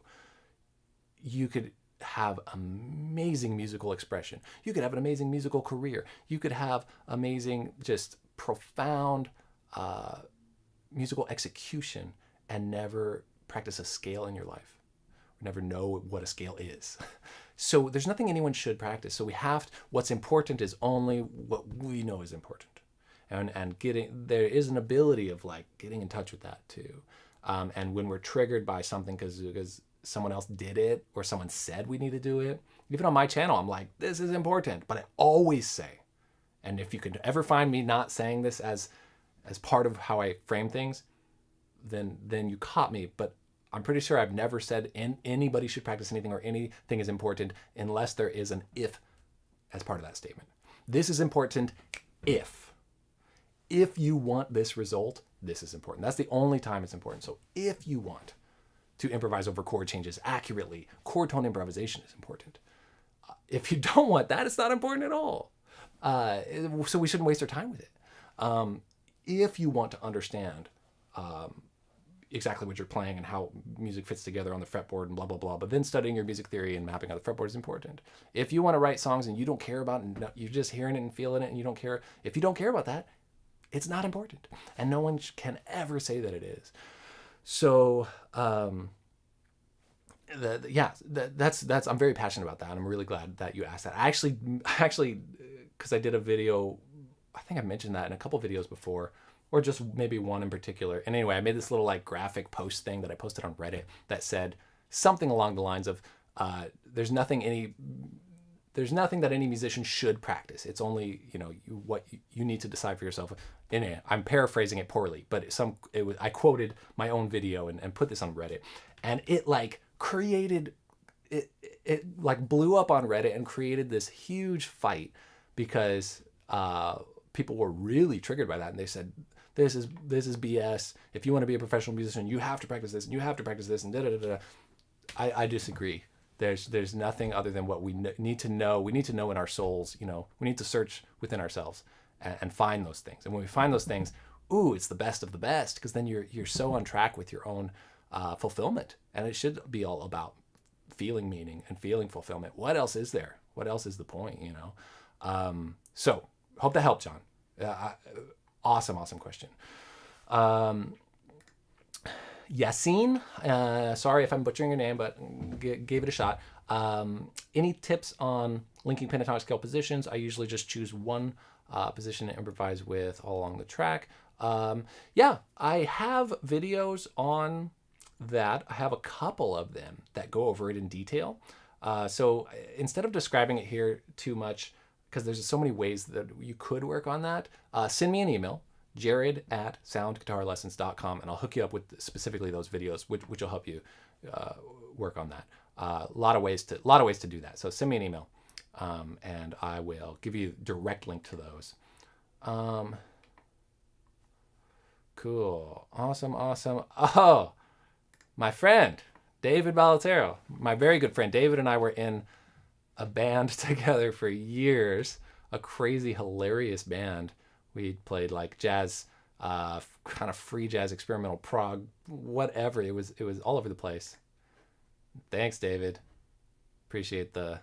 You could have amazing musical expression. You could have an amazing musical career. You could have amazing, just profound uh, musical execution and never practice a scale in your life never know what a scale is. (laughs) So there's nothing anyone should practice. So we have, to, what's important is only what we know is important. And, and getting, there is an ability of like getting in touch with that too. Um, and when we're triggered by something because someone else did it or someone said we need to do it, even on my channel, I'm like, this is important. But I always say, and if you could ever find me not saying this as as part of how I frame things, then then you caught me. But I'm pretty sure I've never said in, anybody should practice anything or anything is important unless there is an if as part of that statement. This is important if. If you want this result, this is important. That's the only time it's important. So if you want to improvise over chord changes accurately, chord tone improvisation is important. Uh, if you don't want that, it's not important at all. Uh, so we shouldn't waste our time with it. Um, if you want to understand um, exactly what you're playing and how music fits together on the fretboard and blah blah blah. But then studying your music theory and mapping out the fretboard is important. If you want to write songs and you don't care about and you're just hearing it and feeling it and you don't care, if you don't care about that, it's not important, and no one can ever say that it is. So. Um, the, yeah, the, that's that's I'm very passionate about that. And I'm really glad that you asked that. I actually, (laughs) actually, because I did a video, I think I mentioned that in a couple videos before or just maybe one in particular. And anyway, I made this little like graphic post thing that I posted on Reddit that said something along the lines of, uh, "There's nothing any there's nothing that any musician should practice. It's only you know you, what you, need to decide for yourself. It, I'm paraphrasing it poorly, but some it was I quoted my own video and, and put this on Reddit, and it like created it it like blew up on Reddit and created this huge fight because uh, people were really triggered by that, and they said this is this is BS. If you want to be a professional musician, you have to practice this and you have to practice this and da da da da. I, I disagree. There's there's nothing other than what we need to know. We need to know in our souls. You know, we need to search within ourselves and, and find those things. And when we find those things, ooh, it's the best of the best because then you're you're so on track with your own uh, fulfillment. And it should be all about feeling meaning and feeling fulfillment. What else is there? What else is the point? You know. Um, so hope that helped, John. Uh, awesome, awesome question. Um, Yassine, uh, sorry if I'm butchering your name, but gave it a shot. Um, any tips on linking pentatonic scale positions? I usually just choose one uh, position to improvise with all along the track. Um, yeah, I have videos on that. I have a couple of them that go over it in detail. Uh, so instead of describing it here too much, because there's so many ways that you could work on that, uh, send me an email jared at soundguitarlessons.com and I'll hook you up with specifically those videos, which, which will help you uh, work on that. A uh, lot of ways to lot of ways to do that. So send me an email, um, and I will give you direct link to those. Um, cool, awesome, awesome. Oh, my friend David Balatero, my very good friend David, and I were in a band (laughs) together for years, a crazy, hilarious band we played like jazz, uh, kind of free jazz, experimental prog, whatever. It was it was all over the place. Thanks, David. Appreciate the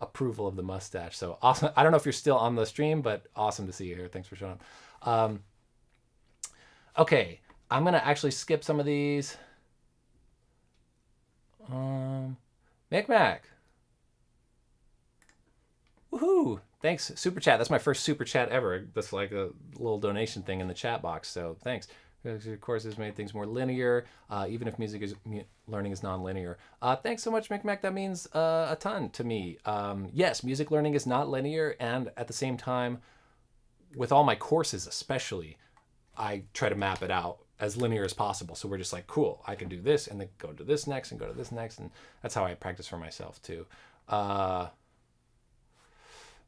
approval of the mustache. So awesome. I don't know if you're still on the stream, but awesome to see you here. Thanks for showing up. Um, okay, I'm gonna actually skip some of these. Um, Mac. Woohoo! Thanks, super chat. That's my first super chat ever. That's like a little donation thing in the chat box. So thanks. Of course, has made things more linear, uh, even if music is learning is non-linear. Uh, thanks so much, McMac. That means uh, a ton to me. Um, yes, music learning is not linear, and at the same time, with all my courses, especially, I try to map it out as linear as possible. So we're just like, cool, I can do this, and then go to this next, and go to this next, and that's how I practice for myself too. Uh,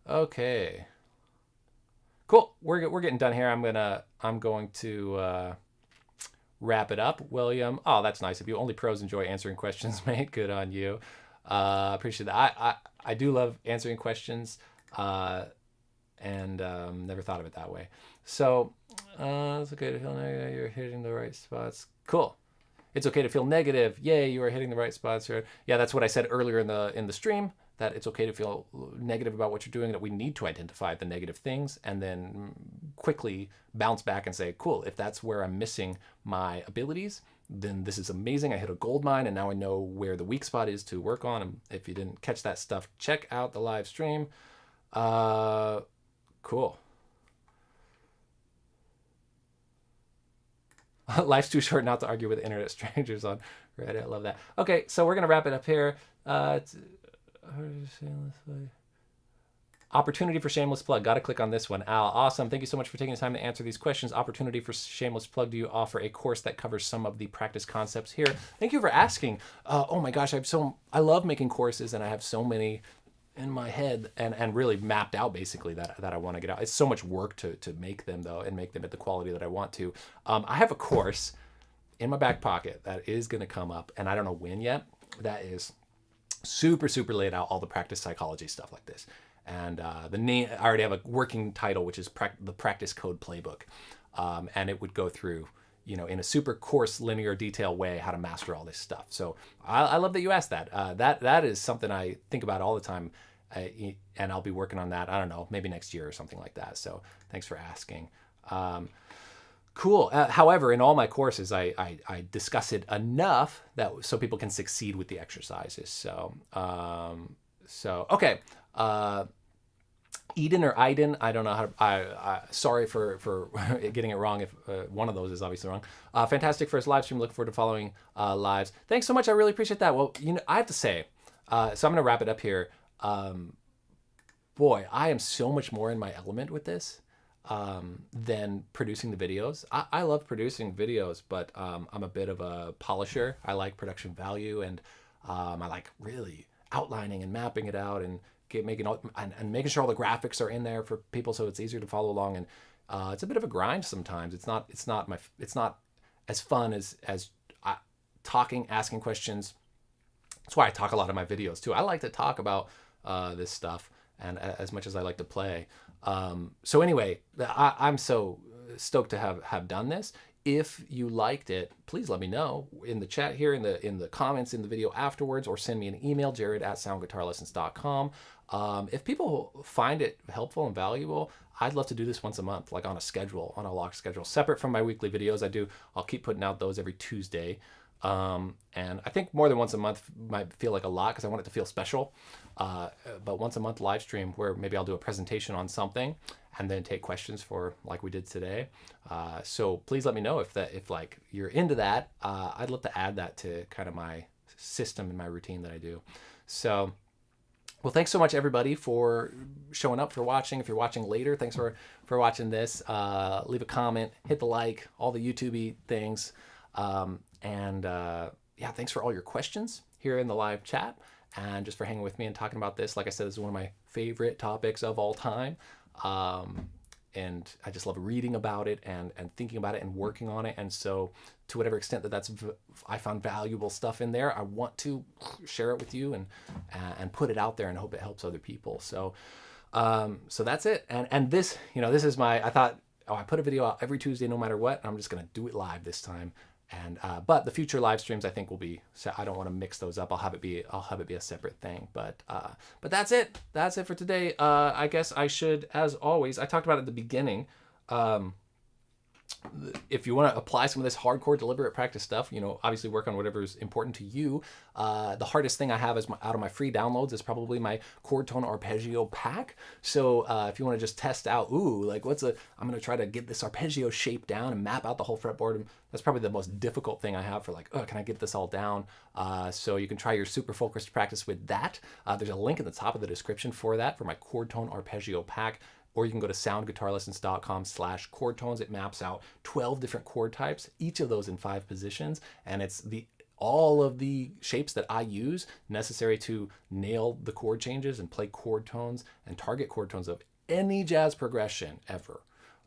Okay. Cool. We're, we're getting done here. I'm gonna I'm going to uh, wrap it up. William. Oh, that's nice of you. Only pros enjoy answering (laughs) questions, mate. Good on you. Uh, appreciate that. I, I I do love answering questions. Uh, and um, never thought of it that way. So uh, it's okay. You're hitting the right spots. Cool. It's okay to feel negative. Yay, you are hitting the right spots here. Yeah, that's what I said earlier in the in the stream that it's okay to feel negative about what you're doing, that we need to identify the negative things and then quickly bounce back and say, cool, if that's where I'm missing my abilities, then this is amazing. I hit a gold mine and now I know where the weak spot is to work on. And if you didn't catch that stuff, check out the live stream. Uh, cool. (laughs) Life's too short not to argue with internet (laughs) strangers on Reddit. I love that. Okay, so we're going to wrap it up here. Uh, Opportunity for shameless plug. Got to click on this one. Al, awesome. Thank you so much for taking the time to answer these questions. Opportunity for shameless plug. Do you offer a course that covers some of the practice concepts here? Thank you for asking. Uh, oh my gosh, I have so I love making courses, and I have so many in my head and and really mapped out basically that that I want to get out. It's so much work to to make them though, and make them at the quality that I want to. Um, I have a course in my back pocket that is going to come up, and I don't know when yet. That is super, super laid out all the practice psychology stuff like this. And uh, the name, I already have a working title, which is pra the Practice Code Playbook. Um, and it would go through, you know, in a super coarse, linear detail way, how to master all this stuff. So I, I love that you asked that. Uh, that that is something I think about all the time. I, and I'll be working on that, I don't know, maybe next year or something like that. So thanks for asking. Um, Cool. Uh, however, in all my courses, I, I, I, discuss it enough that so people can succeed with the exercises. So, um, so okay. Uh, Eden or Iden, I don't know how to, I, I sorry for, for (laughs) getting it wrong if uh, one of those is obviously wrong. Uh, fantastic first live stream. Look forward to following uh, lives. Thanks so much. I really appreciate that. Well, you know, I have to say, uh, so I'm going to wrap it up here. Um, boy, I am so much more in my element with this um, than producing the videos. I, I love producing videos, but um, I'm a bit of a polisher. I like production value and um, I like really outlining and mapping it out and get, making all, and, and, making sure all the graphics are in there for people so it's easier to follow along. And uh, it's a bit of a grind sometimes. It's not it's not my it's not as fun as as uh, talking, asking questions. That's why I talk a lot in my videos too. I like to talk about uh, this stuff and as much as I like to play. Um, so anyway, I, I'm so stoked to have have done this. If you liked it, please let me know in the chat here, in the in the comments in the video afterwards, or send me an email, jared at soundguitarlessons.com. Um, if people find it helpful and valuable, I'd love to do this once a month, like on a schedule, on a locked schedule, separate from my weekly videos. I do, I'll keep putting out those every Tuesday. Um, and I think more than once a month might feel like a lot because I want it to feel special. Uh, but once a month live stream where maybe I'll do a presentation on something and then take questions for like we did today. Uh, so please let me know if that if like you're into that. Uh, I'd love to add that to kind of my system and my routine that I do. So. Well, thanks so much, everybody, for showing up, for watching. If you're watching later, thanks for, for watching this. Uh, leave a comment, hit the like, all the YouTube things. Um, and uh, yeah, thanks for all your questions here in the live chat and just for hanging with me and talking about this. Like I said, this is one of my favorite topics of all time. Um, and I just love reading about it and, and thinking about it and working on it. And so to whatever extent that that's, I found valuable stuff in there, I want to share it with you and, and put it out there and hope it helps other people. So, um, so that's it. And, and this, you know, this is my, I thought, oh, I put a video out every Tuesday, no matter what. I'm just going to do it live this time. And uh, but the future live streams I think will be. So I don't want to mix those up. I'll have it be. I'll have it be a separate thing. But uh, but that's it. That's it for today. Uh, I guess I should, as always, I talked about at the beginning. Um, if you want to apply some of this hardcore deliberate practice stuff, you know, obviously work on whatever is important to you. Uh, the hardest thing I have is my, out of my free downloads is probably my chord tone arpeggio pack. So uh, if you want to just test out, ooh, like what's a, I'm going to try to get this arpeggio shape down and map out the whole fretboard. That's probably the most difficult thing I have for like, oh, can I get this all down? Uh, so you can try your super focused practice with that. Uh, there's a link at the top of the description for that for my chord tone arpeggio pack or you can go to soundguitarlessons.com slash chord tones. It maps out 12 different chord types, each of those in five positions. And it's the all of the shapes that I use necessary to nail the chord changes and play chord tones and target chord tones of any jazz progression ever.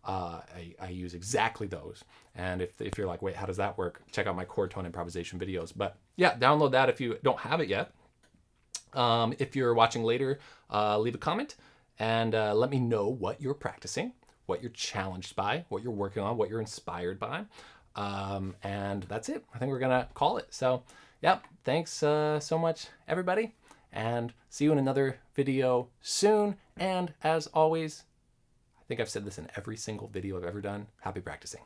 Uh, I, I, use exactly those. And if, if you're like, wait, how does that work? Check out my chord tone improvisation videos. But yeah, download that if you don't have it yet. Um, if you're watching later, uh, leave a comment and uh, let me know what you're practicing, what you're challenged by, what you're working on, what you're inspired by. Um, and that's it. I think we're going to call it. So, yeah, thanks uh, so much, everybody. And see you in another video soon. And as always, I think I've said this in every single video I've ever done. Happy practicing.